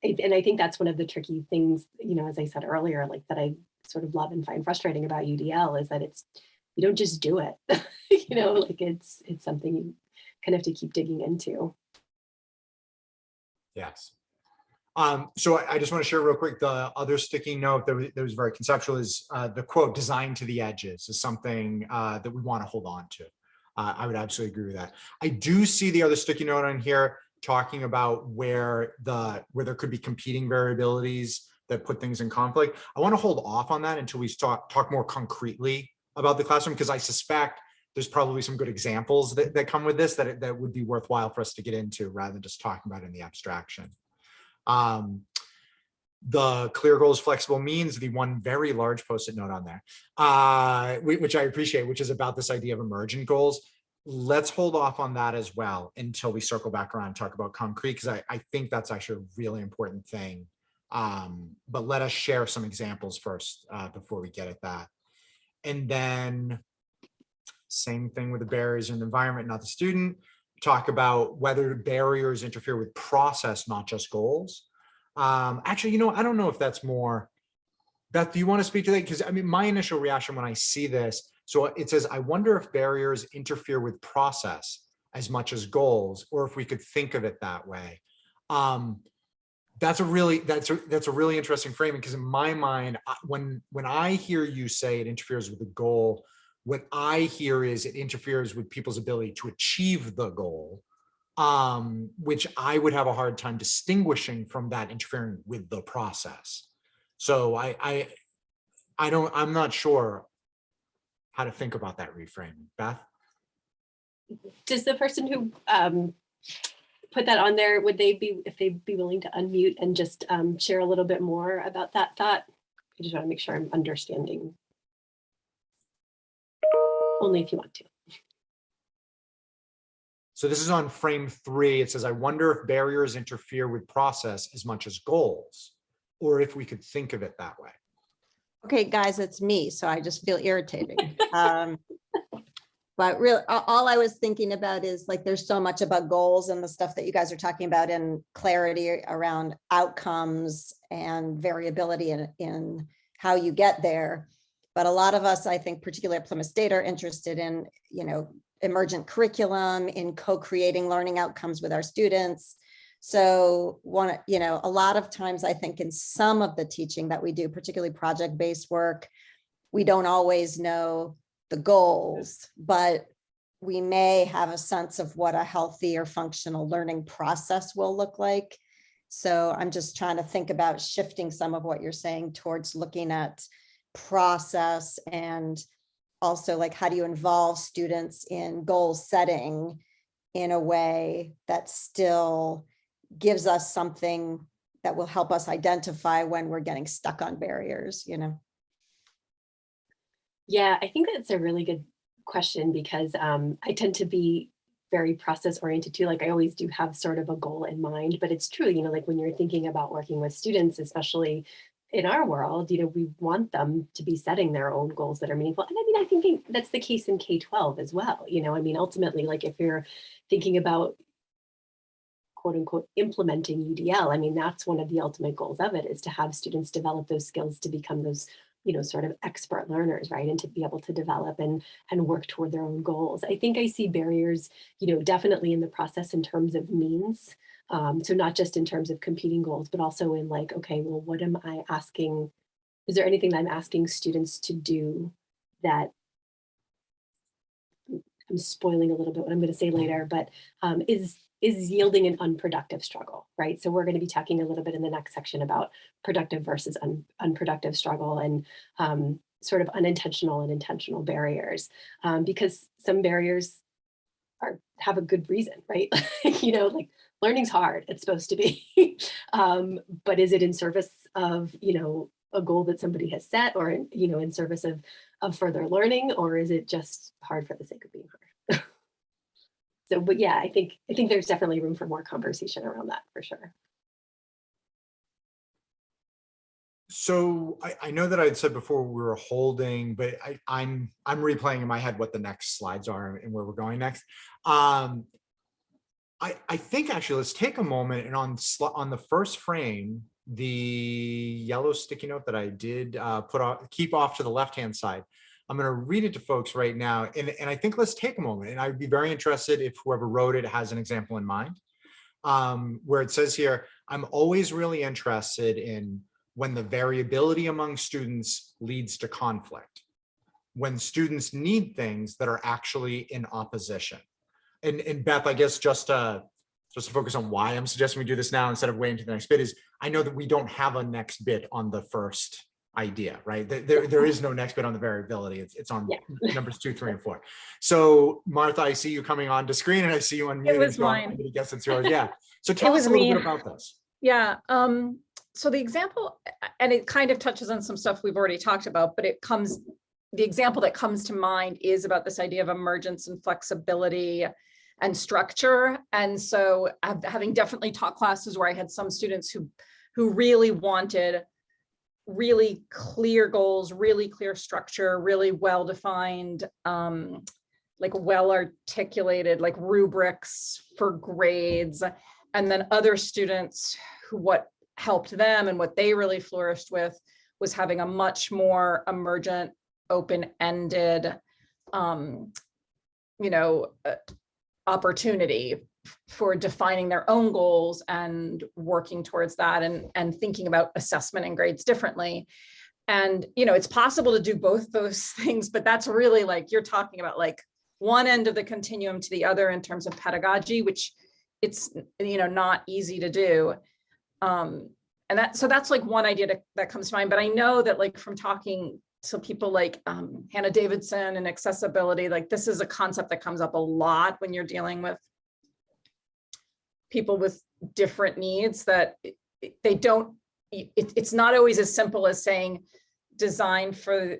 it, and I think that's one of the tricky things, you know, as I said earlier, like that I sort of love and find frustrating about UDL is that it's you don't just do it. (laughs) you know, like it's it's something you kind of have to keep digging into. Yes. Um, so I, I just want to share real quick, the other sticky note that was, that was very conceptual is uh, the quote, "design to the edges is something uh, that we want to hold on to. Uh, I would absolutely agree with that. I do see the other sticky note on here talking about where the where there could be competing variabilities that put things in conflict. I want to hold off on that until we talk talk more concretely about the classroom because I suspect there's probably some good examples that, that come with this that, that would be worthwhile for us to get into rather than just talking about in the abstraction. Um, the clear goals flexible means the one very large post-it note on there, uh, which I appreciate, which is about this idea of emergent goals. Let's hold off on that as well until we circle back around and talk about concrete, because I, I think that's actually a really important thing. Um, but let us share some examples first uh, before we get at that. And then same thing with the barriers in the environment, not the student. Talk about whether barriers interfere with process, not just goals. Um, actually, you know, I don't know if that's more. Beth, do you want to speak to that? Because I mean, my initial reaction when I see this, so it says, I wonder if barriers interfere with process as much as goals, or if we could think of it that way. Um, that's a really that's a that's a really interesting framing because in my mind, when when I hear you say it interferes with the goal, what I hear is it interferes with people's ability to achieve the goal um, which I would have a hard time distinguishing from that interfering with the process. So I, I, I don't, I'm not sure how to think about that reframing. Beth? Does the person who um, put that on there, would they be, if they'd be willing to unmute and just um, share a little bit more about that thought? I just want to make sure I'm understanding. Only if you want to. So this is on frame three. It says, I wonder if barriers interfere with process as much as goals, or if we could think of it that way. Okay, guys, it's me, so I just feel irritating. Um, But really, all I was thinking about is like, there's so much about goals and the stuff that you guys are talking about and clarity around outcomes and variability in, in how you get there. But a lot of us, I think, particularly at Plymouth State, are interested in, you know, emergent curriculum, in co-creating learning outcomes with our students. So one, you know, a lot of times I think in some of the teaching that we do, particularly project-based work, we don't always know the goals, but we may have a sense of what a healthy or functional learning process will look like. So I'm just trying to think about shifting some of what you're saying towards looking at process and also like how do you involve students in goal setting in a way that still gives us something that will help us identify when we're getting stuck on barriers, you know? Yeah, I think that's a really good question because um, I tend to be very process oriented too. Like I always do have sort of a goal in mind, but it's true, you know, like when you're thinking about working with students, especially in our world, you know, we want them to be setting their own goals that are meaningful. And I mean, I think that's the case in K-12 as well. You know, I mean, ultimately, like if you're thinking about quote unquote implementing UDL, I mean, that's one of the ultimate goals of it is to have students develop those skills to become those you know, sort of expert learners, right? And to be able to develop and, and work toward their own goals. I think I see barriers, you know, definitely in the process in terms of means. Um, so not just in terms of competing goals, but also in like, okay, well, what am I asking? Is there anything that I'm asking students to do that I'm spoiling a little bit what I'm going to say later, but um, is is yielding an unproductive struggle, right? So we're going to be talking a little bit in the next section about productive versus un, unproductive struggle and um, sort of unintentional and intentional barriers, um, because some barriers are have a good reason, right? (laughs) you know, like learning's hard, it's supposed to be, (laughs) um, but is it in service of, you know, a goal that somebody has set or, you know, in service of, of further learning, or is it just hard for the sake of being hard? So, but yeah, I think I think there's definitely room for more conversation around that for sure. So I, I know that I'd said before we were holding, but I, I'm I'm replaying in my head what the next slides are and where we're going next. Um, I I think actually let's take a moment and on on the first frame, the yellow sticky note that I did uh, put off keep off to the left hand side. I'm going to read it to folks right now. And, and I think let's take a moment. And I'd be very interested if whoever wrote it has an example in mind, um, where it says here, I'm always really interested in when the variability among students leads to conflict, when students need things that are actually in opposition. And, and Beth, I guess just to, just to focus on why I'm suggesting we do this now instead of waiting to the next bit is I know that we don't have a next bit on the first idea, right? There, there is no next bit on the variability. It's, it's on yeah. numbers two, three, and four. So Martha, I see you coming on to screen and I see you on (laughs) mute. It was mine. I guess it's yours. (laughs) Yeah. So tell us a little me. bit about this. Yeah. Um, so the example, and it kind of touches on some stuff we've already talked about, but it comes, the example that comes to mind is about this idea of emergence and flexibility and structure. And so having definitely taught classes where I had some students who, who really wanted really clear goals, really clear structure, really well-defined, um, like well-articulated, like rubrics for grades. And then other students who what helped them and what they really flourished with was having a much more emergent, open-ended, um, you know, uh, opportunity for defining their own goals and working towards that and, and thinking about assessment and grades differently. And, you know, it's possible to do both those (laughs) things, but that's really like, you're talking about like one end of the continuum to the other in terms of pedagogy, which it's, you know, not easy to do. Um, and that, so that's like one idea to, that comes to mind, but I know that like from talking to people like um, Hannah Davidson and accessibility, like this is a concept that comes up a lot when you're dealing with people with different needs that they don't, it, it's not always as simple as saying design for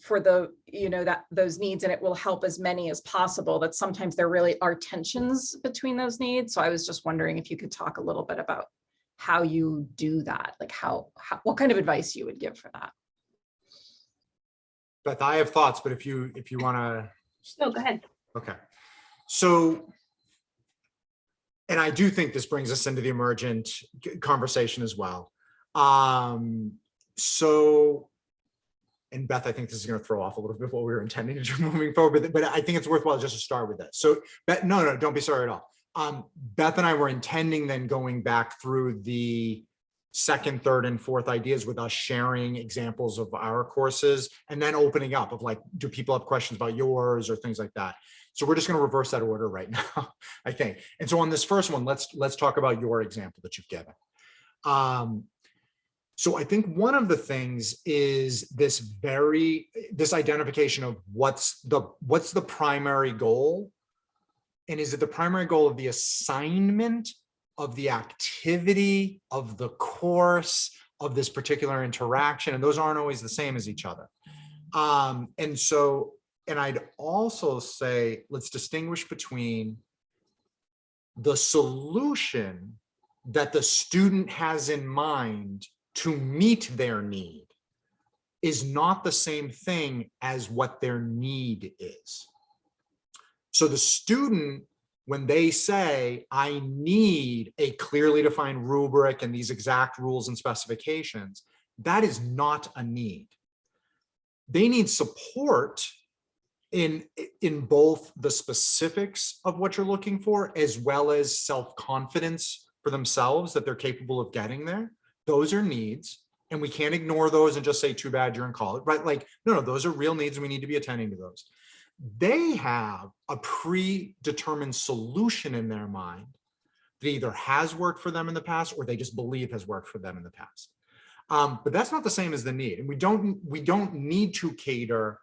for the you know that those needs and it will help as many as possible. That sometimes there really are tensions between those needs. So i was just wondering if you could talk a little bit about how you do that like how, how what kind of advice you would give for that? Beth i have thoughts but if you if you want to no go ahead. Okay. So and I do think this brings us into the emergent conversation as well. Um, so and Beth, I think this is going to throw off a little bit what we were intending to do (laughs) moving forward, but, but I think it's worthwhile just to start with that. So, Beth, no, no, don't be sorry at all. Um, Beth and I were intending then going back through the second, third, and fourth ideas with us sharing examples of our courses and then opening up of like, do people have questions about yours or things like that? So we're just going to reverse that order right now, (laughs) I think. And so on this first one, let's let's talk about your example that you've given. Um, so I think one of the things is this very this identification of what's the what's the primary goal and is it the primary goal of the assignment of the activity of the course of this particular interaction and those aren't always the same as each other um and so and i'd also say let's distinguish between the solution that the student has in mind to meet their need is not the same thing as what their need is. So the student, when they say, I need a clearly defined rubric and these exact rules and specifications, that is not a need. They need support in, in both the specifics of what you're looking for, as well as self-confidence for themselves that they're capable of getting there. Those are needs. And we can't ignore those and just say, too bad you're in college, right? Like, no, no, those are real needs and we need to be attending to those. They have a predetermined solution in their mind that either has worked for them in the past or they just believe has worked for them in the past. Um, but that's not the same as the need. And we don't, we don't need to cater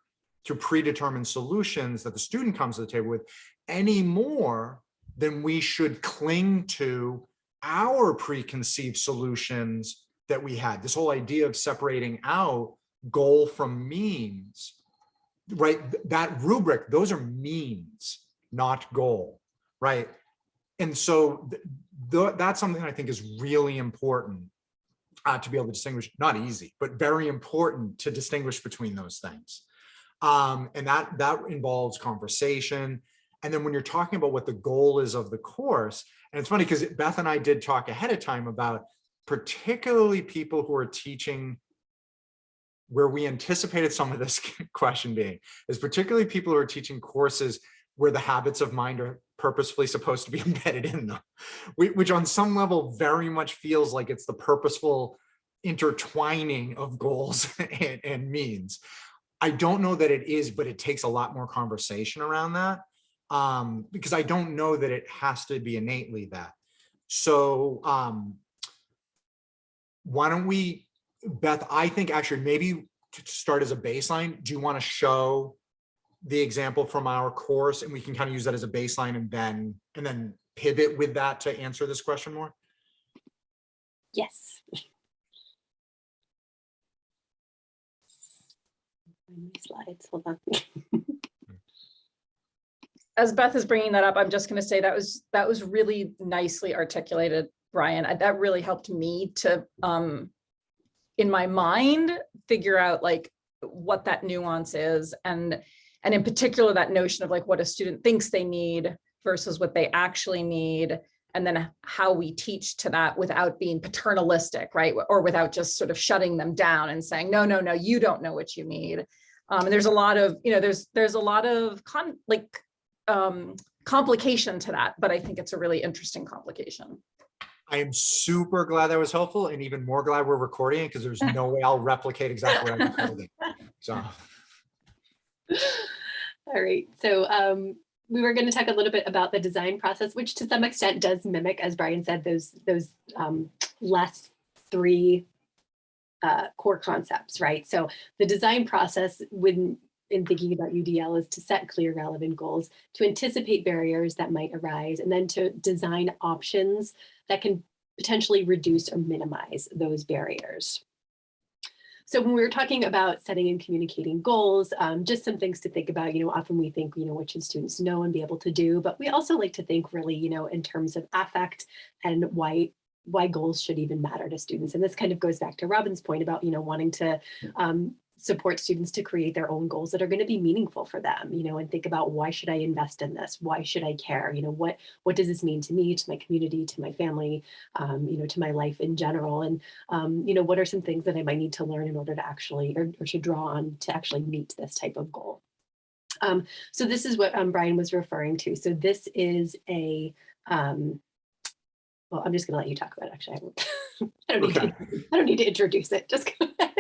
to predetermined solutions that the student comes to the table with any more than we should cling to our preconceived solutions that we had. This whole idea of separating out goal from means, right? That rubric, those are means, not goal, right? And so th th that's something I think is really important uh, to be able to distinguish, not easy, but very important to distinguish between those things. Um, and that, that involves conversation. And then when you're talking about what the goal is of the course, and it's funny because Beth and I did talk ahead of time about particularly people who are teaching where we anticipated some of this (laughs) question being is particularly people who are teaching courses where the habits of mind are purposefully supposed to be (laughs) embedded in them, which on some level very much feels like it's the purposeful intertwining of goals (laughs) and, and means. I don't know that it is, but it takes a lot more conversation around that um, because I don't know that it has to be innately that. So um, why don't we, Beth, I think actually maybe to start as a baseline, do you want to show the example from our course and we can kind of use that as a baseline and then and then pivot with that to answer this question more? Yes. (laughs) Slides, hold on. (laughs) as Beth is bringing that up, I'm just going to say that was that was really nicely articulated, Brian. I- That really helped me to, um, in my mind, figure out like what that nuance is, and and in particular that notion of like what a student thinks they need versus what they actually need, and then how we teach to that without being paternalistic, right? Or without just sort of shutting them down and saying, no, no, no, you don't know what you need. Um, and there's a lot of, you know, there's there's a lot of con like um, complication to that, but I think it's a really interesting complication. I am super glad that was helpful and even more glad we're recording because there's no way I'll replicate exactly what I it. So (laughs) All right, so um, we were going to talk a little bit about the design process, which to some extent does mimic, as Brian said, those those um, last three uh, core concepts, right? So the design process when in thinking about UDL is to set clear relevant goals, to anticipate barriers that might arise, and then to design options that can potentially reduce or minimize those barriers. So when we were talking about setting and communicating goals, um, just some things to think about, you know, often we think, you know, what should students know and be able to do, but we also like to think really, you know, in terms of affect and why why goals should even matter to students. And this kind of goes back to Robin's point about, you know, wanting to um, support students to create their own goals that are going to be meaningful for them, you know, and think about why should I invest in this? Why should I care? You know, what what does this mean to me, to my community, to my family, um, you know, to my life in general? And, um, you know, what are some things that I might need to learn in order to actually or, or to draw on to actually meet this type of goal? Um, so this is what um, Brian was referring to. So this is a, um, well, I'm just going to let you talk about it. Actually, I don't, (laughs) I don't, need, Okay. to, (laughs) I don't need to introduce it. Just go ahead.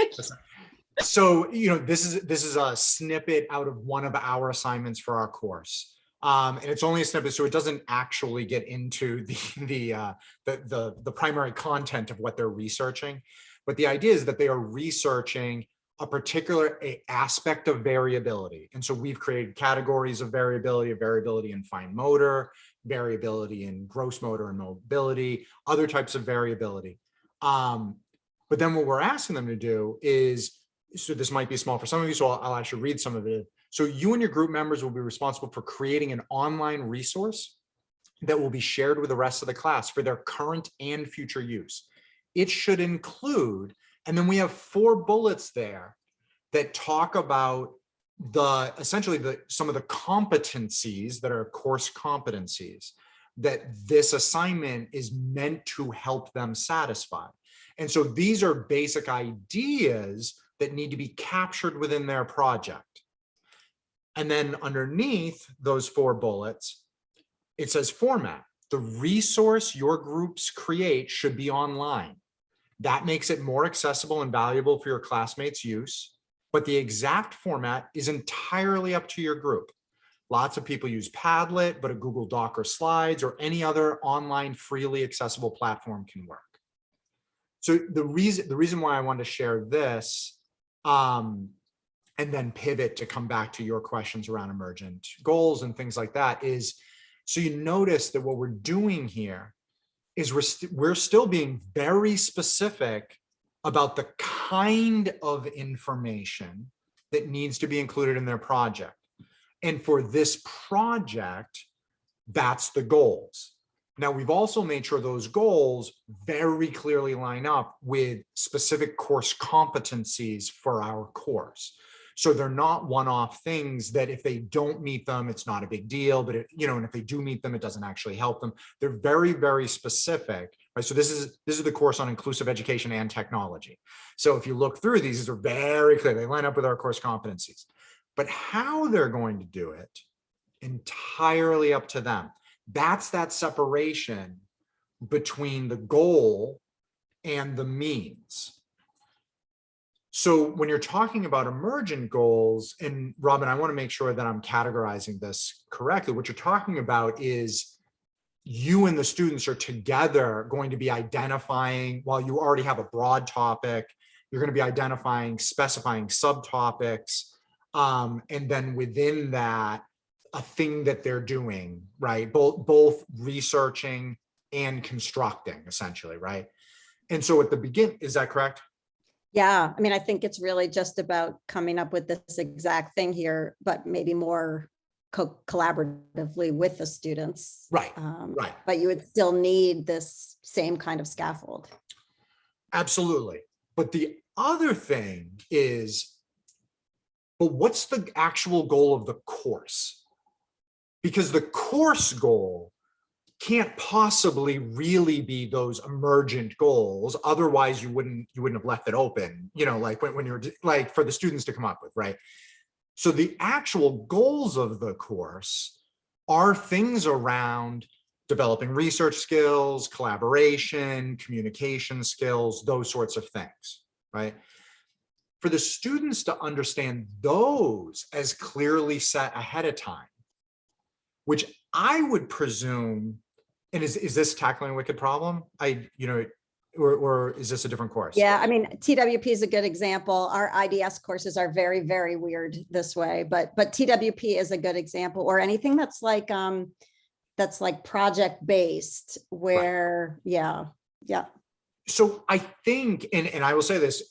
So, you know, this is, this is a snippet out of one of our assignments for our course. Um, and it's only a snippet, so it doesn't actually get into the, the, uh, the, the, the primary content of what they're researching. But the idea is that they are researching a particular a- aspect of variability. And so we've created categories of variability, of variability in fine motor, variability in gross motor and mobility, other types of variability. Um, but then what we're asking them to do is so this might be small for some of you, so I'll, I'll actually read some of it. So you and your group members will be responsible for creating an online resource that will be shared with the rest of the class for their current and future use. It should include, and then we have four bullets there that talk about the essentially the some of the competencies that are course competencies that this assignment is meant to help them satisfy. And so these are basic ideas that need to be captured within their project. And then underneath those four bullets, it says format. The resource your groups create should be online. That makes it more accessible and valuable for your classmates' use, but the exact format is entirely up to your group. Lots of people use Padlet, but a Google Doc or Slides or any other online freely accessible platform can work. So the reason the reason why I wanted to share this um, and then pivot to come back to your questions around emergent goals and things like that is so you notice that what we're doing here is we're, st we're still being very specific about the kind of information that needs to be included in their project. And for this project, that's the goals. Now, we've also made sure those goals very clearly line up with specific course competencies for our course. So they're not one-off things that if they don't meet them, it's not a big deal, but it, you know, and if they do meet them, it doesn't actually help them. They're very, very specific, right? So this is, this is the course on inclusive education and technology. So if you look through these, these are very clear. They line up with our course competencies, but how they're going to do it entirely up to them. That's that separation between the goal and the means. So when you're talking about emergent goals, and Robin, I want to make sure that I'm categorizing this correctly. What you're talking about is you and the students are together going to be identifying, while you already have a broad topic, you're going to be identifying, specifying subtopics. Um, and then within that, a thing that they're doing, right? Both, both researching and constructing essentially, right? And so at the begin, is that correct? Yeah, I mean, I think it's really just about coming up with this exact thing here, but maybe more co- collaboratively with the students. Right, Um, right. But you would still need this same kind of scaffold. Absolutely. But the other thing is, but what's the actual goal of the course? Because the course goal can't possibly really be those emergent goals. Otherwise you wouldn't, you wouldn't have left it open, you know, like when, when you're like for the students to come up with, right? So the actual goals of the course are things around developing research skills, collaboration, communication skills, those sorts of things, right? For the students to understand those as clearly set ahead of time, which I would presume, and is, is this tackling a wicked problem? I, you know, or, or is this a different course? Yeah, I mean, TWP is a good example. Our IDS courses are very, very weird this way, but, but TWP is a good example or anything that's like, um, that's like project based where, yeah, yeah. so I think, and, and I will say this,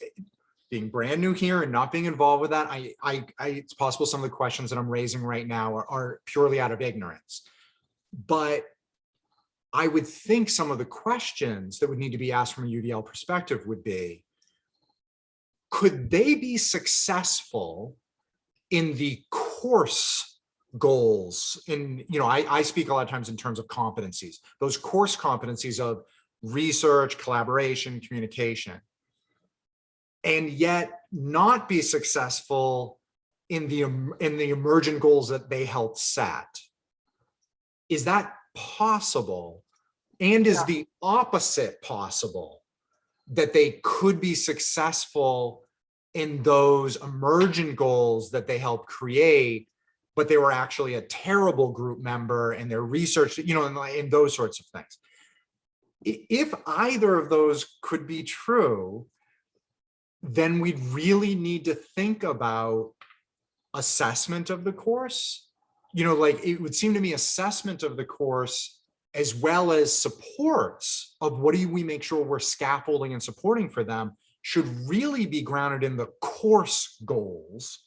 being brand new here and not being involved with that, I, I, I, it's possible some of the questions that I'm raising right now are, are purely out of ignorance. But I would think some of the questions that would need to be asked from a UDL perspective would be, could they be successful in the course goals in, you know, I, I speak a lot of times in terms of competencies, those course competencies of research, collaboration, communication. And yet not be successful in the, in the emergent goals that they helped set. Is that possible? And is Yeah. the opposite possible? That they could be successful in those emergent goals that they helped create, but they were actually a terrible group member and their research, you know, and, like- and those sorts of things. If either of those could be true, then we'd really need to think about assessment of the course. You know, like it would seem to me assessment of the course as well as supports of what do we make sure we're scaffolding and supporting for them should really be grounded in the course goals.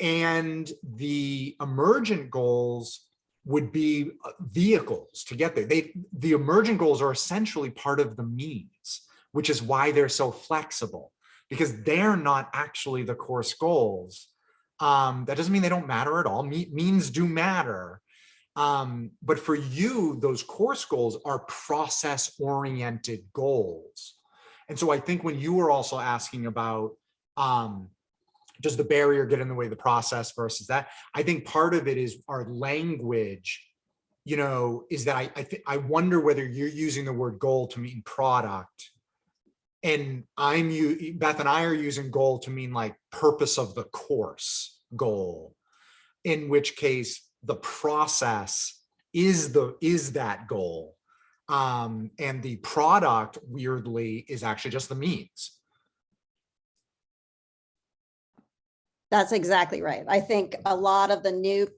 And the emergent goals would be uh, vehicles to get there. They, the emergent goals are essentially part of the means, which is why they're so flexible because they're not actually the course goals. Um, that doesn't mean they don't matter at all. Me- means do matter. Um, but for you, those course goals are process oriented goals. And so I think when you were also asking about, um, does the barrier get in the way of the process versus that? I think part of it is our language, you know, is that I, I, I wonder whether you're using the word goal to mean product. And I'm you, Beth and I are using goal to mean like purpose of the course goal. In which case the process is the, is that goal. Um, and the product weirdly is actually just the means. That's exactly right. I think a lot of the new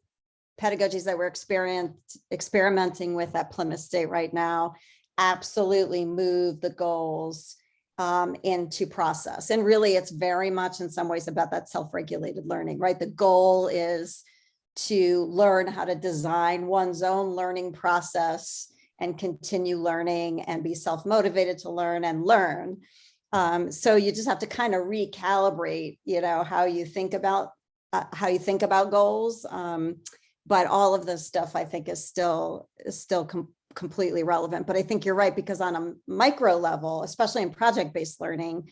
pedagogies that we're experiment, experimenting with at Plymouth State right now absolutely move the goals um, into process. And really, it's very much in some ways about that self-regulated learning, right? The goal is to learn how to design one's own learning process and continue learning and be self-motivated to learn and learn. Um, so you just have to kind of recalibrate, you know, how you think about uh, how you think about goals. Um, but all of this stuff I think is still is still completely relevant. But I think you're right because on a micro level, especially in project-based learning,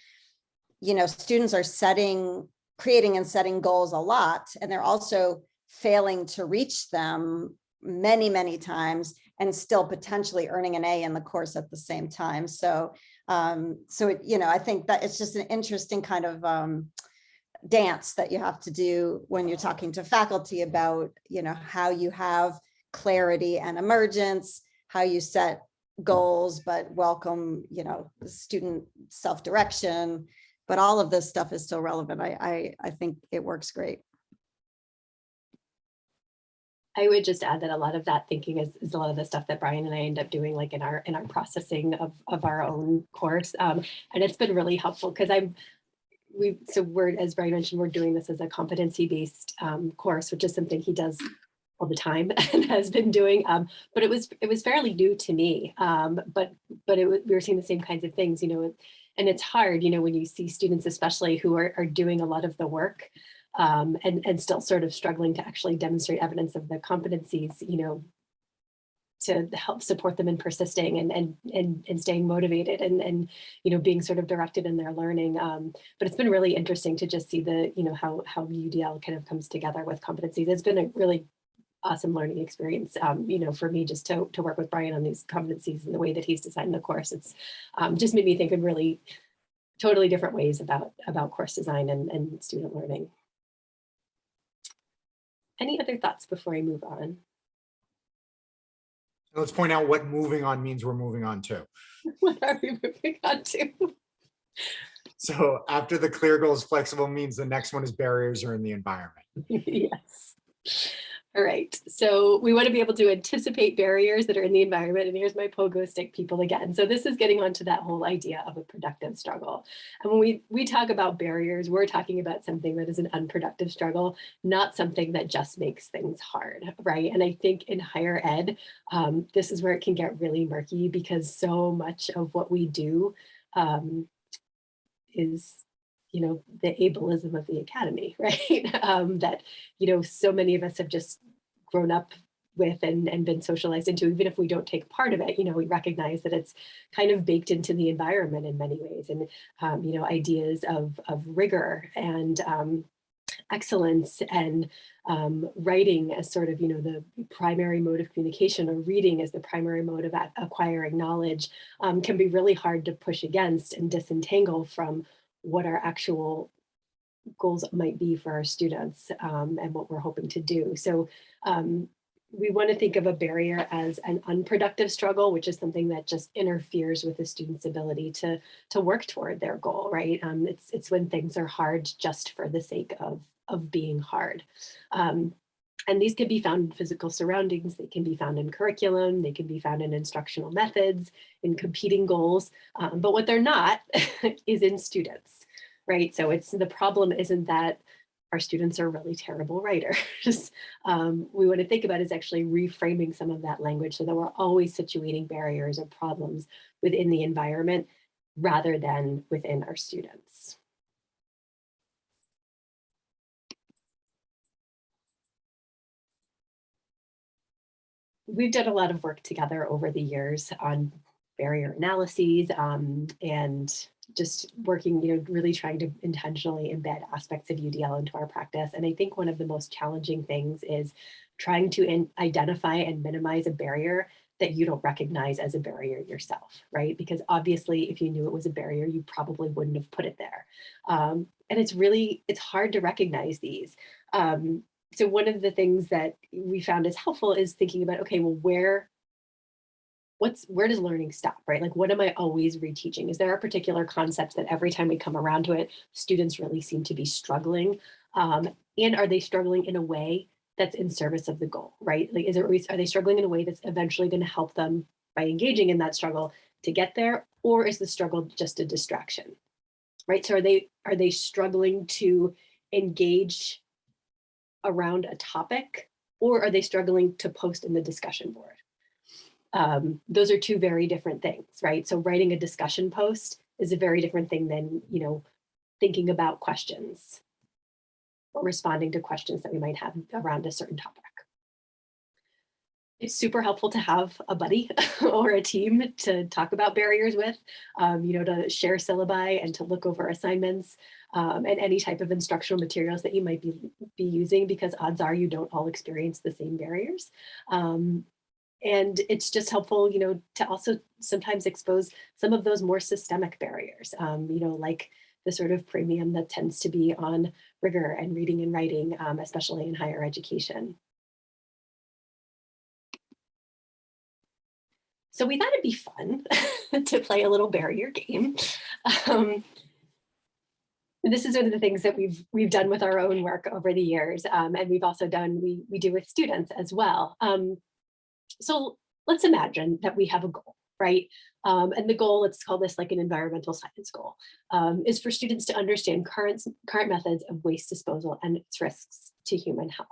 you know, students are setting, creating and setting goals a lot, and they're also failing to reach them many, many times and still potentially earning an A in the course at the same time. So um, so it, you know, I think that it's just an interesting kind of um, dance that you have to do when you're talking to faculty about, you know, how you have clarity and emergence, how you set goals, but welcome, you know, student self-direction. But all of this stuff is still relevant. I, I, I think it works great. I would just add that a lot of that thinking is, is a lot of the stuff that Brian and I end up doing like in our in our processing of, of our own course. Um, and it's been really helpful because I'm we so we're as Brian mentioned, we're doing this as a competency based um, course, which is something he does all the time (laughs) and has been doing. Um, but it was it was fairly new to me. Um, but but it, we were seeing the same kinds of things, you know, and it's hard, you know, when you see students, especially who are, are doing a lot of the work um, and, and still sort of struggling to actually demonstrate evidence of the competencies, you know, to help support them in persisting and and and, and staying motivated and and you know being sort of directed in their learning. Um, but it's been really interesting to just see the you know how how UDL kind of comes together with competencies. It's been a really awesome learning experience. Um, you know, for me just to to work with Brian on these competencies and the way that he's designed the course. It's um, just made me think in really totally different ways about about course design and, and student learning. Any other thoughts before I move on? Let's point out what moving on means we're moving on to. (laughs) What are we moving on to? (laughs) So after the clear goals, flexible means the next one is barriers are in the environment. (laughs) yes. All right. So we want to be able to anticipate barriers that are in the environment. And here's my pogo stick people again. So this is getting onto that whole idea of a productive struggle. And when we, we talk about barriers, we're talking about something that is an unproductive struggle, not something that just makes things hard, right? And I think in higher ed, um, this is where it can get really murky because so much of what we do um, is you know, the ableism of the academy, (laughs) right? um, that, you know, so many of us have just grown up with and, and been socialized into, even if we don't take part of it, you know, we recognize that it's kind of baked into the environment in many ways. And, um, you know, ideas of, of rigor and um, excellence and um, writing as sort of, you know, the primary mode of communication or reading as the primary mode of acquiring knowledge um, can be really hard to push against and disentangle from what our actual goals might be for our students um, and what we're hoping to do. So um, we want to think of a barrier as an unproductive struggle, which is something that just interferes with the student's ability to, to work toward their goal, right? Um, it's, it's when things are hard just for the sake of, of being hard. Um, and these can be found in physical surroundings, they can be found in curriculum, they can be found in instructional methods, in competing goals, um, but what they're not (laughs) is in students, right? So it's the problem isn't that our students are really terrible writers. (laughs) um, we want to think about is actually reframing some of that language so that we're always situating barriers or problems within the environment rather than within our students. We've done a lot of work together over the years on barrier analyses um, and just working, you know, really trying to intentionally embed aspects of UDL into our practice. And I think one of the most challenging things is trying to identify and minimize a barrier that you don't recognize as a barrier yourself, right? Because obviously, if you knew it was a barrier, you probably wouldn't have put it there. Um, and it's really, it's hard to recognize these. Um, so one of the things that we found is helpful is thinking about, okay, well, where what's where does learning stop right? Like what am i always reteaching? Is there a particular concept that every time we come around to it students really seem to be struggling? Um, and are they struggling in a way that's in service of the goal right? Like is it are they struggling in a way that's eventually going to help them by engaging in that struggle to get there? Or is the struggle just a distraction right? So are they are they struggling to engage around a topic or are they struggling to post in the discussion board um, those are two very different things, right? So writing a discussion post is a very different thing than, you know, thinking about questions or responding to questions that we might have around a certain topic. It's super helpful to have a buddy (laughs) or a team to talk about barriers with, um, you know, to share syllabi and to look over assignments um, and any type of instructional materials that you might be, be using because odds are you don't all experience the same barriers. Um, and it's just helpful, you know, to also sometimes expose some of those more systemic barriers, um, you know, like the sort of premium that tends to be on rigor and reading and writing, um, especially in higher education. So we thought it'd be fun (laughs) to play a little barrier game. Um, this is one of the things that we've we've done with our own work over the years, um, and we've also done we we do with students as well. Um, so let's imagine that we have a goal, right? Um, and the goal, let's call this like an environmental science goal, um, is for students to understand current, current methods of waste disposal and its risks to human health.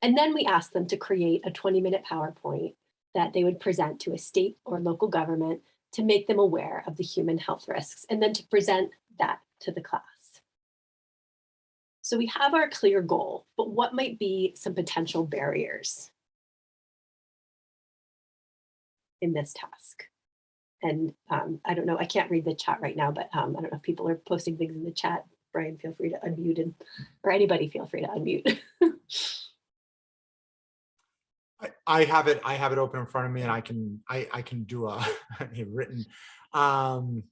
And then we ask them to create a 20 minute PowerPoint that they would present to a state or local government to make them aware of the human health risks and then to present that to the class. So we have our clear goal, but what might be some potential barriers in this task. And um, I don't know, I can't read the chat right now, but um, I don't know if people are posting things in the chat. Brian, feel free to unmute and, or anybody feel free to unmute. (laughs) I, have it, I have it open in front of me and I can, I, I can do a, (laughs) a written. Um,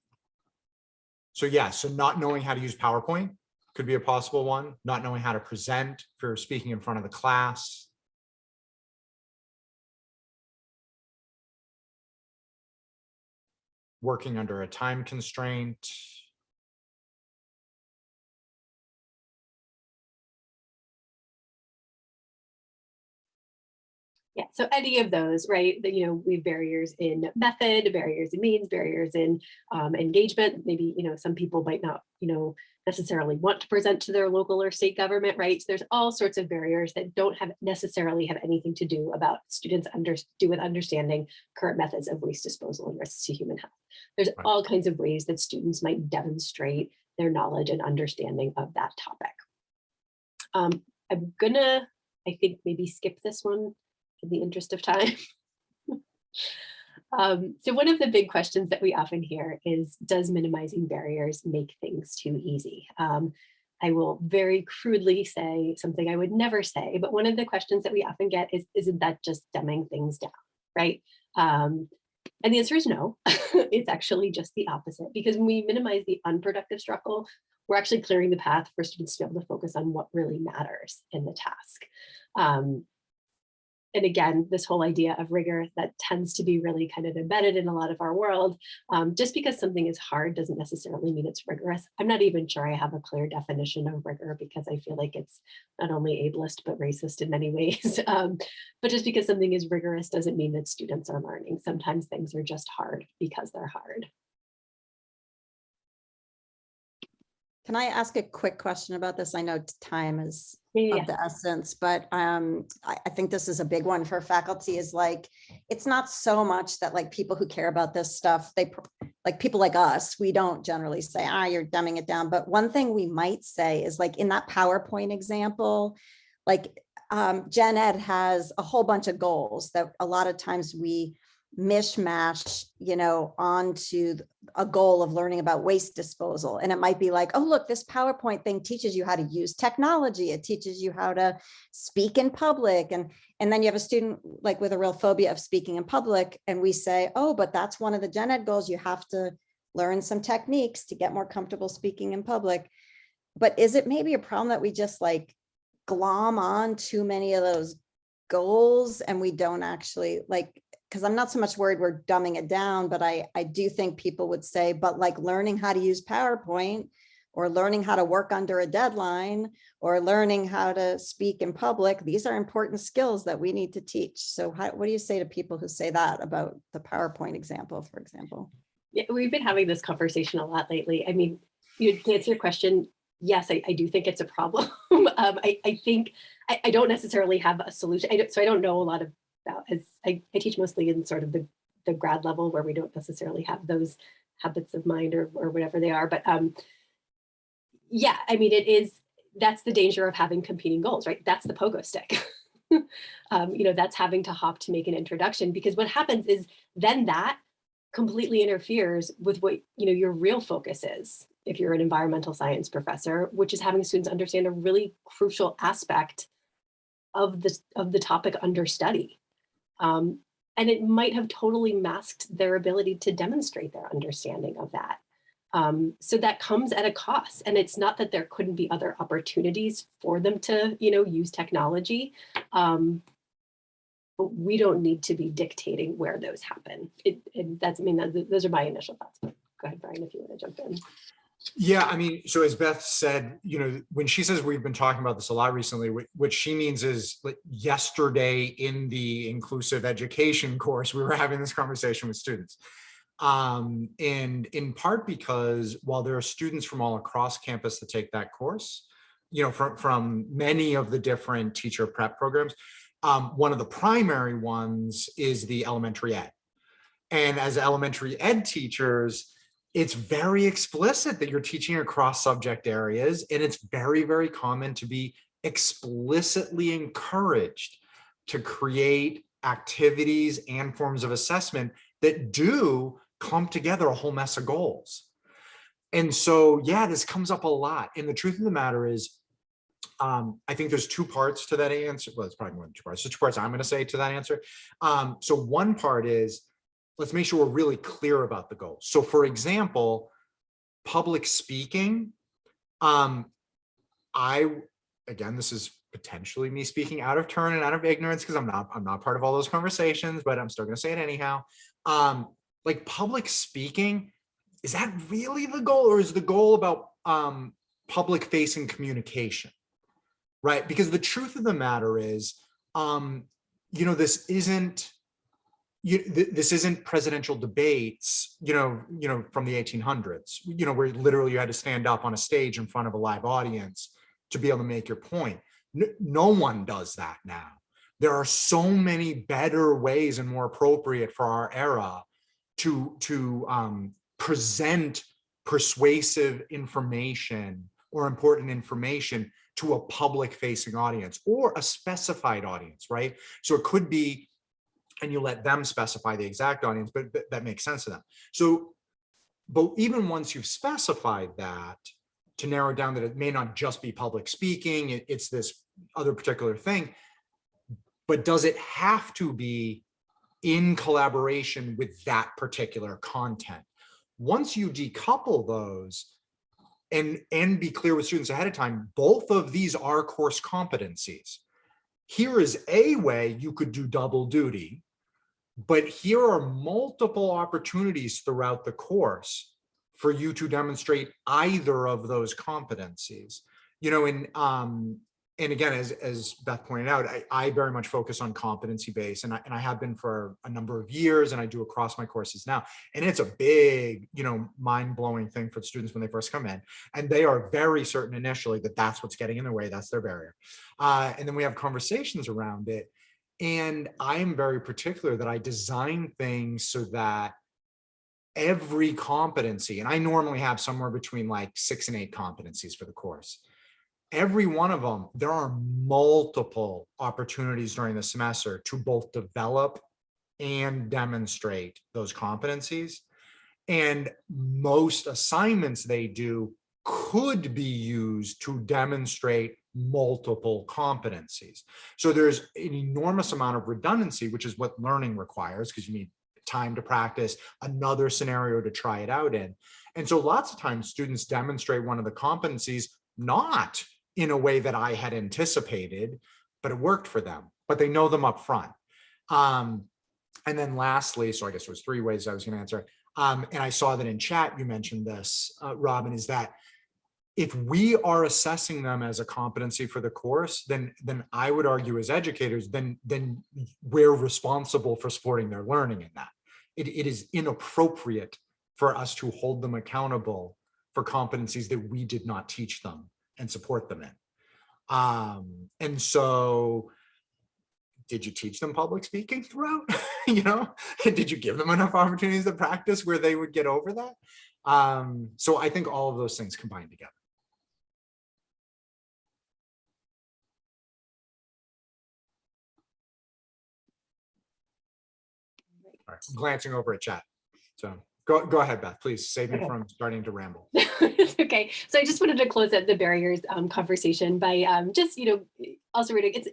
so yeah, so not knowing how to use PowerPoint could be a possible one. Not knowing how to present for speaking in front of the class. working under a time constraint. Yeah, so any of those, right? That you know, we have barriers in method, barriers in means, barriers in um, engagement. Maybe you know, some people might not, you know, necessarily want to present to their local or state government, right? So there's all sorts of barriers that don't have necessarily have anything to do about students under do with understanding current methods of waste disposal and risks to human health. There's Right. all kinds of ways that students might demonstrate their knowledge and understanding of that topic. Um, I'm gonna, I think, maybe skip this one in the interest of time. (laughs) Um, so one of the big questions that we often hear is, does minimizing barriers make things too easy? Um, I will very crudely say something I would never say, but one of the questions that we often get is, isn't that just dumbing things down, right? Um, and the answer is no, (laughs) it's actually just the opposite because when we minimize the unproductive struggle, we're actually clearing the path for students to be able to focus on what really matters in the task. Um, and again, this whole idea of rigor that tends to be really kind of embedded in a lot of our world. Um, just because something is hard doesn't necessarily mean it's rigorous. I'm not even sure I have a clear definition of rigor because I feel like it's not only ableist, but racist in many (laughs) ways. Um, but just because something is rigorous doesn't mean that students are learning. Sometimes things are just hard because they're hard. Can I ask a quick question about this? I know time is Yeah, of the essence, but um, I, I think this is a big one for faculty is like, it's not so much that like people who care about this stuff, they, like people like us, we don't generally say, ah, you're dumbing it down. But one thing we might say is like in that PowerPoint example, like um, Gen Ed has a whole bunch of goals that a lot of times we mishmash, you know, onto a goal of learning about waste disposal. And it might be like, oh, look, this PowerPoint thing teaches you how to use technology. It teaches you how to speak in public. And, and then you have a student like with a real phobia of speaking in public. And we say, oh, but that's one of the gen ed goals. You have to learn some techniques to get more comfortable speaking in public. But is it maybe a problem that we just like glom on too many of those goals and we don't actually like because I'm not so much worried we're dumbing it down, but I, I do think people would say, but like learning how to use PowerPoint or learning how to work under a deadline or learning how to speak in public, these are important skills that we need to teach. So how, what do you say to people who say that about the PowerPoint example, for example? Yeah, we've been having this conversation a lot lately. I mean, you to answer your question, yes, I, I do think it's a problem. (laughs) um, I, I think I, I don't necessarily have a solution. I so I don't know a lot of about as I, I teach mostly in sort of the, the grad level where we don't necessarily have those habits of mind or, or whatever they are. But um, yeah, I mean, it is, that's the danger of having competing goals, right? That's the pogo stick. (laughs) um, you know, that's having to hop to make an introduction because what happens is then that completely interferes with what, you know, your real focus is if you're an environmental science professor, which is having students understand a really crucial aspect of the, of the topic under study. Um, and it might have totally masked their ability to demonstrate their understanding of that. Um, so that comes at a cost. And it's not that there couldn't be other opportunities for them to, you know, use technology. Um, but we don't need to be dictating where those happen. It, it that's, I mean, that, those are my initial thoughts. But go ahead, Brian, if you want to jump in. Yeah, I mean, so as Beth said, you know, when she says we've been talking about this a lot recently, what, she means is like yesterday in the inclusive education (laughs) course, we were having this conversation with students. Um, and in part because while there are students from all across campus that take that course, you know, from, from many of the different teacher prep programs, um, one of the primary ones is the elementary ed. And as elementary ed teachers, it's very explicit that you're teaching across subject areas and it's very, very common to be explicitly encouraged to create activities and forms of assessment that do come together a whole mess of goals. And so, yeah, this comes up a lot. And the truth of the matter is, um, I think there's two parts to that answer. Well, it's probably more than two parts. So two parts I'm going to say to that answer. Um, so one part is, let's make sure we're really clear about the goals. So for example, public speaking, um, I, again, this is potentially me speaking out of turn and out of ignorance because I'm not, I'm not part of all those conversations, but I'm still gonna say it anyhow. Um, like public speaking, is that really the goal or is the goal about um, public facing communication? Right, because the truth of the matter is, um, you know, this isn't, you, th this isn't presidential debates, you know, you know, from the 1800s, you know, where literally you had to stand up on a stage in front of a live audience to be able to make your point. No, no one does that now. There are so many better ways and more appropriate for our era to, to um, present persuasive information or important information to a public facing audience or a specified audience, right? So it could be, and you let them specify the exact audience, but but that makes sense to them. So, but even once you've specified that, to narrow down that it may not just be public speaking, it- it's this other particular thing, but does it have to be in collaboration with that particular content? Once you decouple those, and and be clear with students ahead of time, both of these are course competencies. Here is a way you could do double duty, but here are multiple opportunities throughout the course for you to demonstrate either of those competencies. You know, and um, and again, as as Beth pointed out, I, I very much focus on competency based, and I and I have been for a number of years, and I do across my courses now. And it's a big, you know, mind blowing thing for the students when they first come in, and they are very certain initially that that's what's getting in their way, that's their barrier. Uh, and then we have conversations around it, and I am very particular that I design things so that every competency, and I normally have somewhere between like six and eight competencies for the course. Every one of them, there are multiple opportunities during the semester to both develop and demonstrate those competencies. And most assignments they do could be used to demonstrate multiple competencies. So there's an enormous amount of redundancy, which is what learning requires because you need time to practice, another scenario to try it out in. And so lots of times students demonstrate one of the competencies not in a way that I had anticipated, but it worked for them, but they know them up front. Um, and then lastly, so I guess there was three ways I was gonna answer. Um, and I saw that in chat, you mentioned this, uh, Robin, is that if we are assessing them as a competency for the course, then then I would argue as educators, then then we're responsible for supporting their learning in that. It, it is inappropriate for us to hold them accountable for competencies that we did not teach them and support them in. Um, and so did you teach them public speaking throughout? (laughs) you know, (laughs) did you give them enough opportunities to practice where they would get over that? Um, so I think all of those things combined together. Right, I'm glancing over at chat. So go, go ahead, Beth, please save me from starting to ramble. (laughs) Okay. So I just wanted to close out the barriers um, conversation by um, just, you know, also reading, it's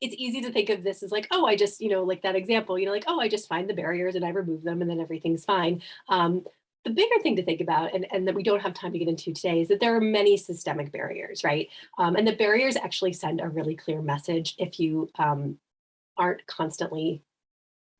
it's easy to think of this as like, oh, I just, you know, like that example, you know, like, oh, I just find the barriers and I remove them and then everything's fine. Um, the bigger thing to think about and, and that we don't have time to get into today is that there are many systemic barriers, right? Um, and the barriers actually send a really clear message if you um, aren't constantly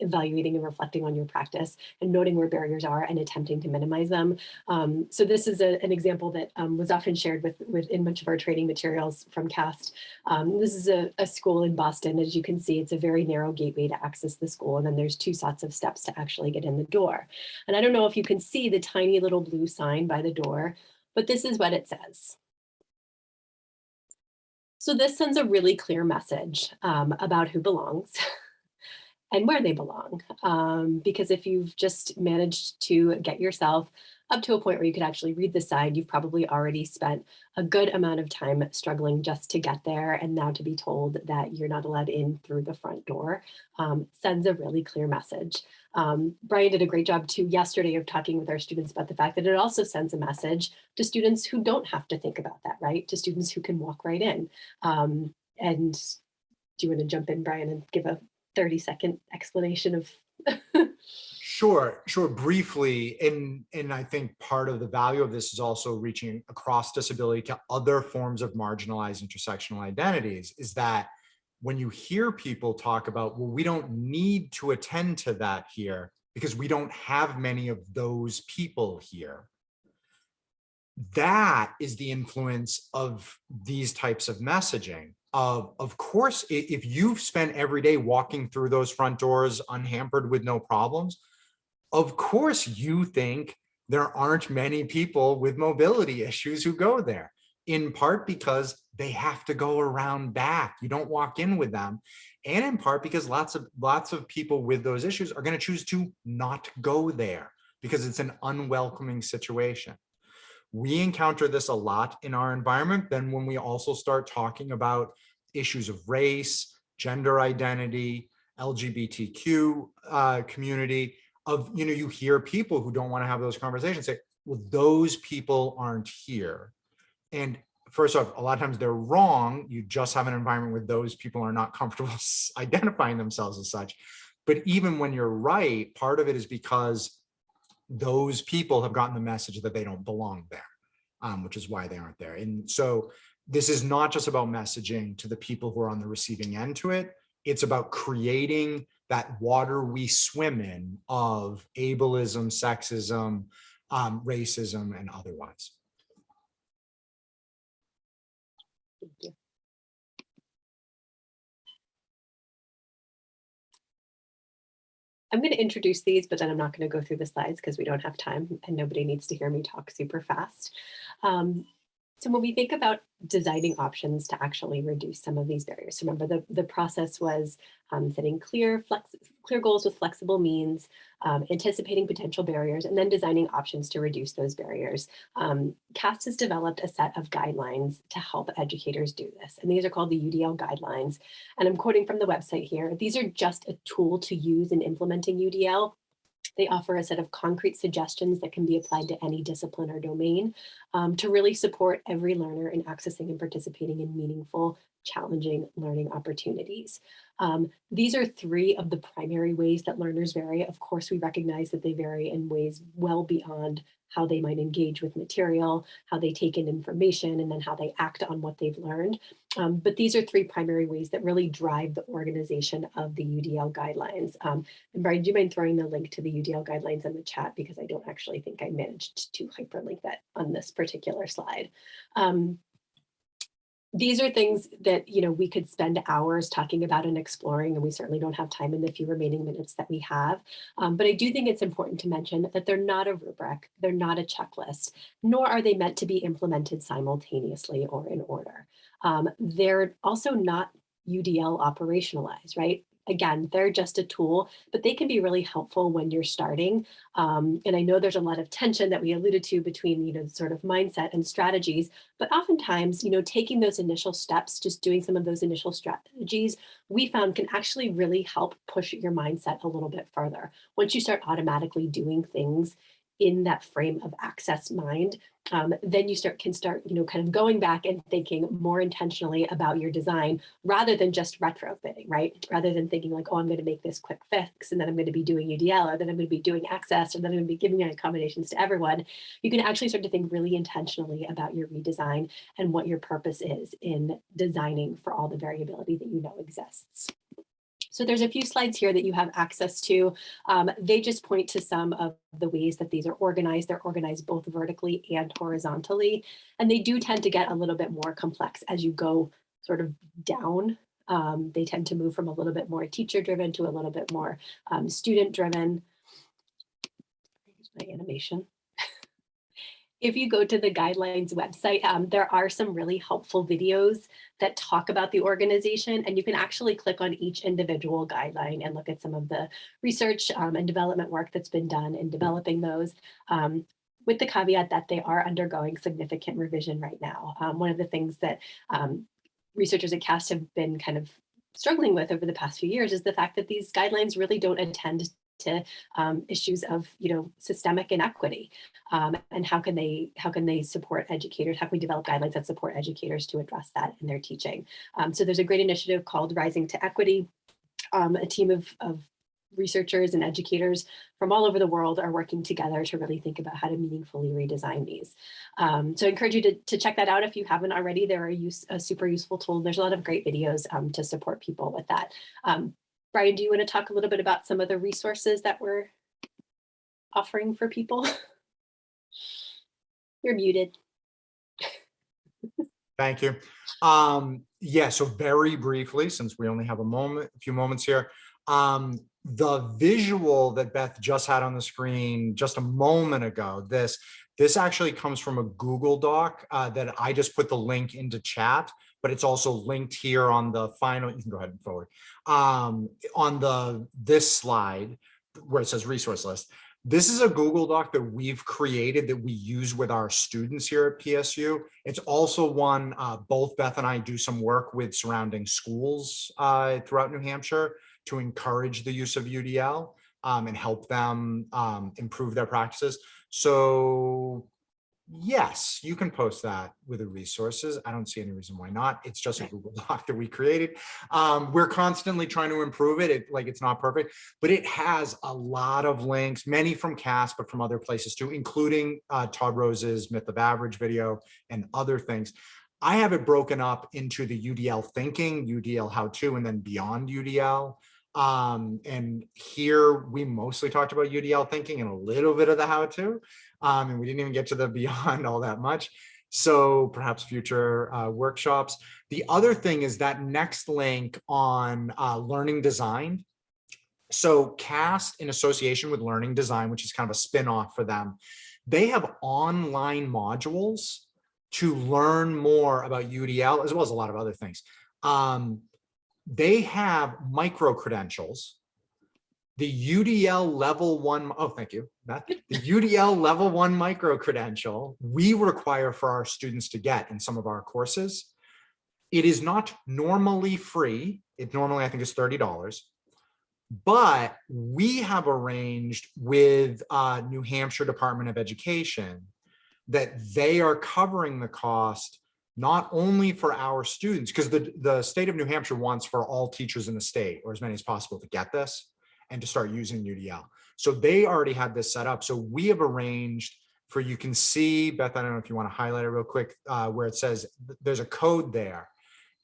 evaluating and reflecting on your practice and noting where barriers are and attempting to minimize them. Um, so this is a, an example that um, was often shared with, with in much of our training materials from CAST. Um, this is a, a school in Boston. As you can see, it's a very narrow gateway to access the school. And then there's two sets of steps to actually get in the door. And I don't know if you can see the tiny little blue sign by the door, but this is what it says. So this sends a really clear message um, about who belongs (laughs) and where they belong. Um, because if you've just managed to get yourself up to a point where you could actually read the sign, you've probably already spent a good amount of time struggling just to get there. And now to be told that you're not allowed in through the front door um, sends a really clear message. Um, Brian did a great job too yesterday of talking with our students about the fact that it also sends a message to students who don't have to think about that, right? To students who can walk right in. Um, and do you want to jump in, Brian, and give a 30 second explanation of Sure, sure. Briefly, and and I think part of the value of this is also reaching across disability to other forms of marginalized intersectional identities. Is that when you hear people talk about, well, we don't need to attend to that here because we don't have many of those people here. That is the influence of these types of messaging. Of, of course, if you've spent every day walking through those front doors unhampered with no problems, of course you think there aren't many people with mobility issues who go there in part because they have to go around back you don't walk in with them and in part because lots of lots of people with those issues are going to choose to not go there because it's an unwelcoming situation. We encounter this a lot in our environment. Then when we also start talking about issues of race, gender identity, LGBTQ uh, community, of you know, you hear people who don't want to have those conversations say, well, those people aren't here. And first off, a lot of times they're wrong. You just have an environment where those people are not comfortable (laughs) identifying themselves as such. But even when you're right, part of it is because those people have gotten the message that they don't belong there, um, which is why they aren't there. And so this is not just about messaging to the people who are on the receiving end to it. It's about creating that water we swim in of ableism, sexism, um, racism, and otherwise. Thank you. I'm going to introduce these, but then I'm not going to go through the slides because we don't have time and nobody needs to hear me talk super fast. Um, so when we think about designing options to actually reduce some of these barriers, remember the, the process was um, setting clear, flex, clear goals with flexible means, um, anticipating potential barriers, and then designing options to reduce those barriers. Um, CAST has developed a set of guidelines to help educators do this, and these are called the UDL guidelines. And I'm quoting from the website here. These are just a tool to use in implementing UDL they offer a set of concrete suggestions that can be applied to any discipline or domain um, to really support every learner in accessing and participating in meaningful, challenging learning opportunities. Um, these are three of the primary ways that learners vary. Of course, we recognize that they vary in ways well beyond how they might engage with material, how they take in information, and then how they act on what they've learned. Um, but these are three primary ways that really drive the organization of the UDL guidelines. Um, and Brian, do you mind throwing the link to the UDL guidelines in the chat because I don't actually think I managed to hyperlink that on this particular slide. Um, these are things that you know we could spend hours talking about and exploring and we certainly don't have time in the few remaining minutes that we have. Um, but i do think it's important to mention that they're not a rubric they're not a checklist nor are they meant to be implemented simultaneously or in order. Um, they're also not udl operationalized right again, they're just a tool, but they can be really helpful when you're starting. Um, and I know there's a lot of tension that we alluded to between, you know, sort of mindset and strategies, but oftentimes, you know, taking those initial steps, just doing some of those initial strategies, we found can actually really help push your mindset a little bit further. Once you start automatically doing things in that frame of access mind, um, then you start can start, you know, kind of going back and thinking more intentionally about your design rather than just retrofitting, right? Rather than thinking like, oh, I'm going to make this quick fix and then I'm going to be doing UDL or then I'm going to be doing access or then I'm going to be giving accommodations to everyone. You can actually start to think really intentionally about your redesign and what your purpose is in designing for all the variability that you know exists. So there's a few slides here that you have access to. Um, they just point to some of the ways that these are organized. They're organized both vertically and horizontally, and they do tend to get a little bit more complex as you go sort of down. Um, they tend to move from a little bit more teacher driven to a little bit more um, student driven. my animation (laughs) if you go to the guidelines website, um, there are some really helpful videos that talk about the organization and you can actually click on each individual guideline and look at some of the research um, and development work that's been done in developing those. Um, with the caveat that they are undergoing significant revision right now. Um, one of the things that um, researchers at CAST have been kind of struggling with over the past few years is the fact that these guidelines really don't attend to um, issues of you know systemic inequity um, and how can they how can they support educators how can we develop guidelines that support educators to address that in their teaching um, so there's a great initiative called rising to equity um, a team of, of researchers and educators from all over the world are working together to really think about how to meaningfully redesign these. Um, so I encourage you to, to check that out if you haven't already. They're a, use, a super useful tool. There's a lot of great videos um, to support people with that. Um, Brian, do you want to talk a little bit about some of the resources that we're offering for people? (laughs) You're muted. Thank you. Um, yeah, so very briefly, since we only have a moment, a few moments here, um, the visual that Beth just had on the screen just a moment ago, this, this actually comes from a Google Doc uh, that I just put the link into chat but it's also linked here on the final, you can go ahead and forward. Um, on the, this slide, where it says resource list, this is a Google Doc that we've created that we use with our students here at PSU. It's also one, uh, both Beth and I do some work with surrounding schools uh, throughout New Hampshire to encourage the use of UDL um, and help them um, improve their practices. So yes, you can post that with the resources. I don't see any reason why not. It's just a Google (laughs) Doc that we created. Um, we're constantly trying to improve it. It like it's not perfect, but it has a lot of links, many from CAST, but from other places too, including uh, Todd Rose's Myth of Average video and other things. I have it broken up into the UDL thinking, UDL how to, and then beyond UDL. Um, and here we mostly talked about UDL thinking and a little bit of the how to. Um, and we didn't even get to the beyond (laughs) all that much. So perhaps future uh, workshops. The other thing is that next link on uh, learning design. So CAST in association with learning design, which is kind of a spin-off for them, they have online modules to learn more about UDL as well as a lot of other things. Um, they have micro credentials the UDL level one, oh, thank you, Beth. (laughs) The UDL level one micro credential we require for our students to get in some of our courses. It is not normally free. It normally, I think, is $30. But we have arranged with uh, New Hampshire Department of Education that they are covering the cost not only for our students, because the, the state of New Hampshire wants for all teachers in the state, or as many as possible, to get this and to start using UDL. So they already had this set up. So we have arranged for, you can see, Beth, I don't know if you want to highlight it real quick, uh, where it says there's a code there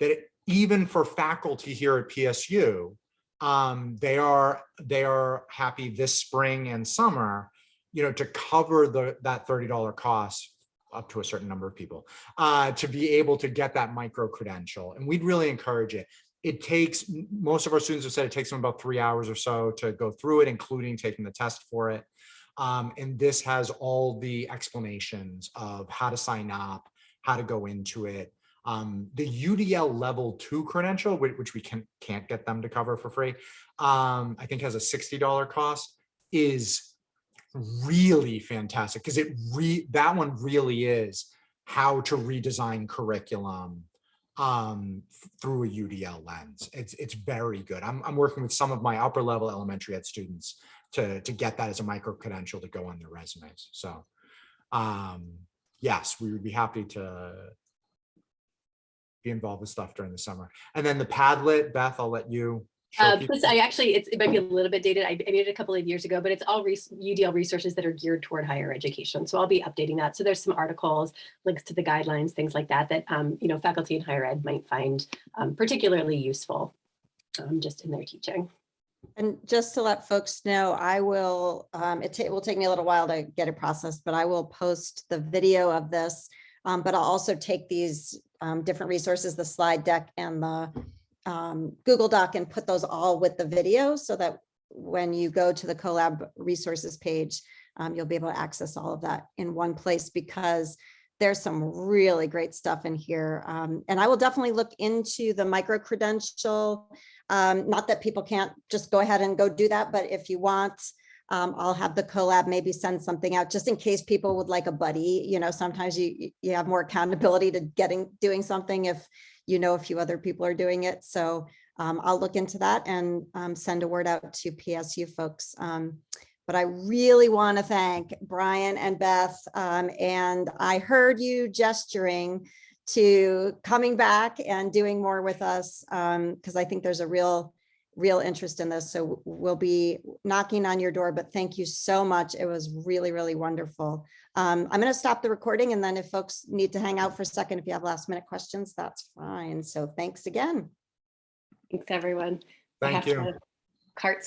that it- even for faculty here at PSU, um, they are they are happy this spring and summer, you know, to cover the that $30 cost up to a certain number of people uh, to be able to get that micro credential. And we'd really encourage it it takes most of our students have said it takes them about three hours or so to go through it, including taking the test for it. Um, and this has all the explanations of how to sign up, how to go into it. Um, the UDL level two credential, which, we can, can't get them to cover for free, um, I think has a $60 cost, is really fantastic because it re that one really is how to redesign curriculum um, through a UDL lens. It's it's very good. I'm I'm working with some of my upper level elementary ed students to to get that as a micro credential to go on their resumes. So um, yes, we would be happy to be involved with stuff during the summer. And then the Padlet, Beth, I'll let you. Show Uh, plus, I actually, it's, it might be a little bit dated. I, I made it a couple of years ago, but it's all res- UDL resources that are geared toward higher education. So I'll be updating that. So there's some articles, links to the guidelines, things like that, that, um, you know, faculty in higher ed might find um, particularly useful um, just in their teaching. And just to let folks know, I will, um, it it will take me a little while to get it processed, but I will post the video of this. Um, but I'll also take these, um, different resources, the slide deck and the, um, Google Doc and put those all with the video so that when you go to the collab resources page, um, you'll be able to access all of that in one place because there's some really great stuff in here. Um, and I will definitely look into the micro credential um, not that people can't just go ahead and go do that, but if you want, um, I'll have the collab maybe send something out just in case people would like a buddy. You know, sometimes you you- have more accountability to getting doing something if you know a few other people are doing it. So um, I'll look into that and um, send a word out to PSU folks. Um, but I really want to thank Brian and Beth. um, and I heard you gesturing to coming back and doing more with us because I think there's a real, real interest in this. So we'll be knocking on your door, but thank you so much. It was really, really wonderful. Um, I'm going to stop the recording and then if folks need to hang out for a second, if you have last minute questions, that's fine. So thanks again. Thanks, everyone. Thank you. to Cart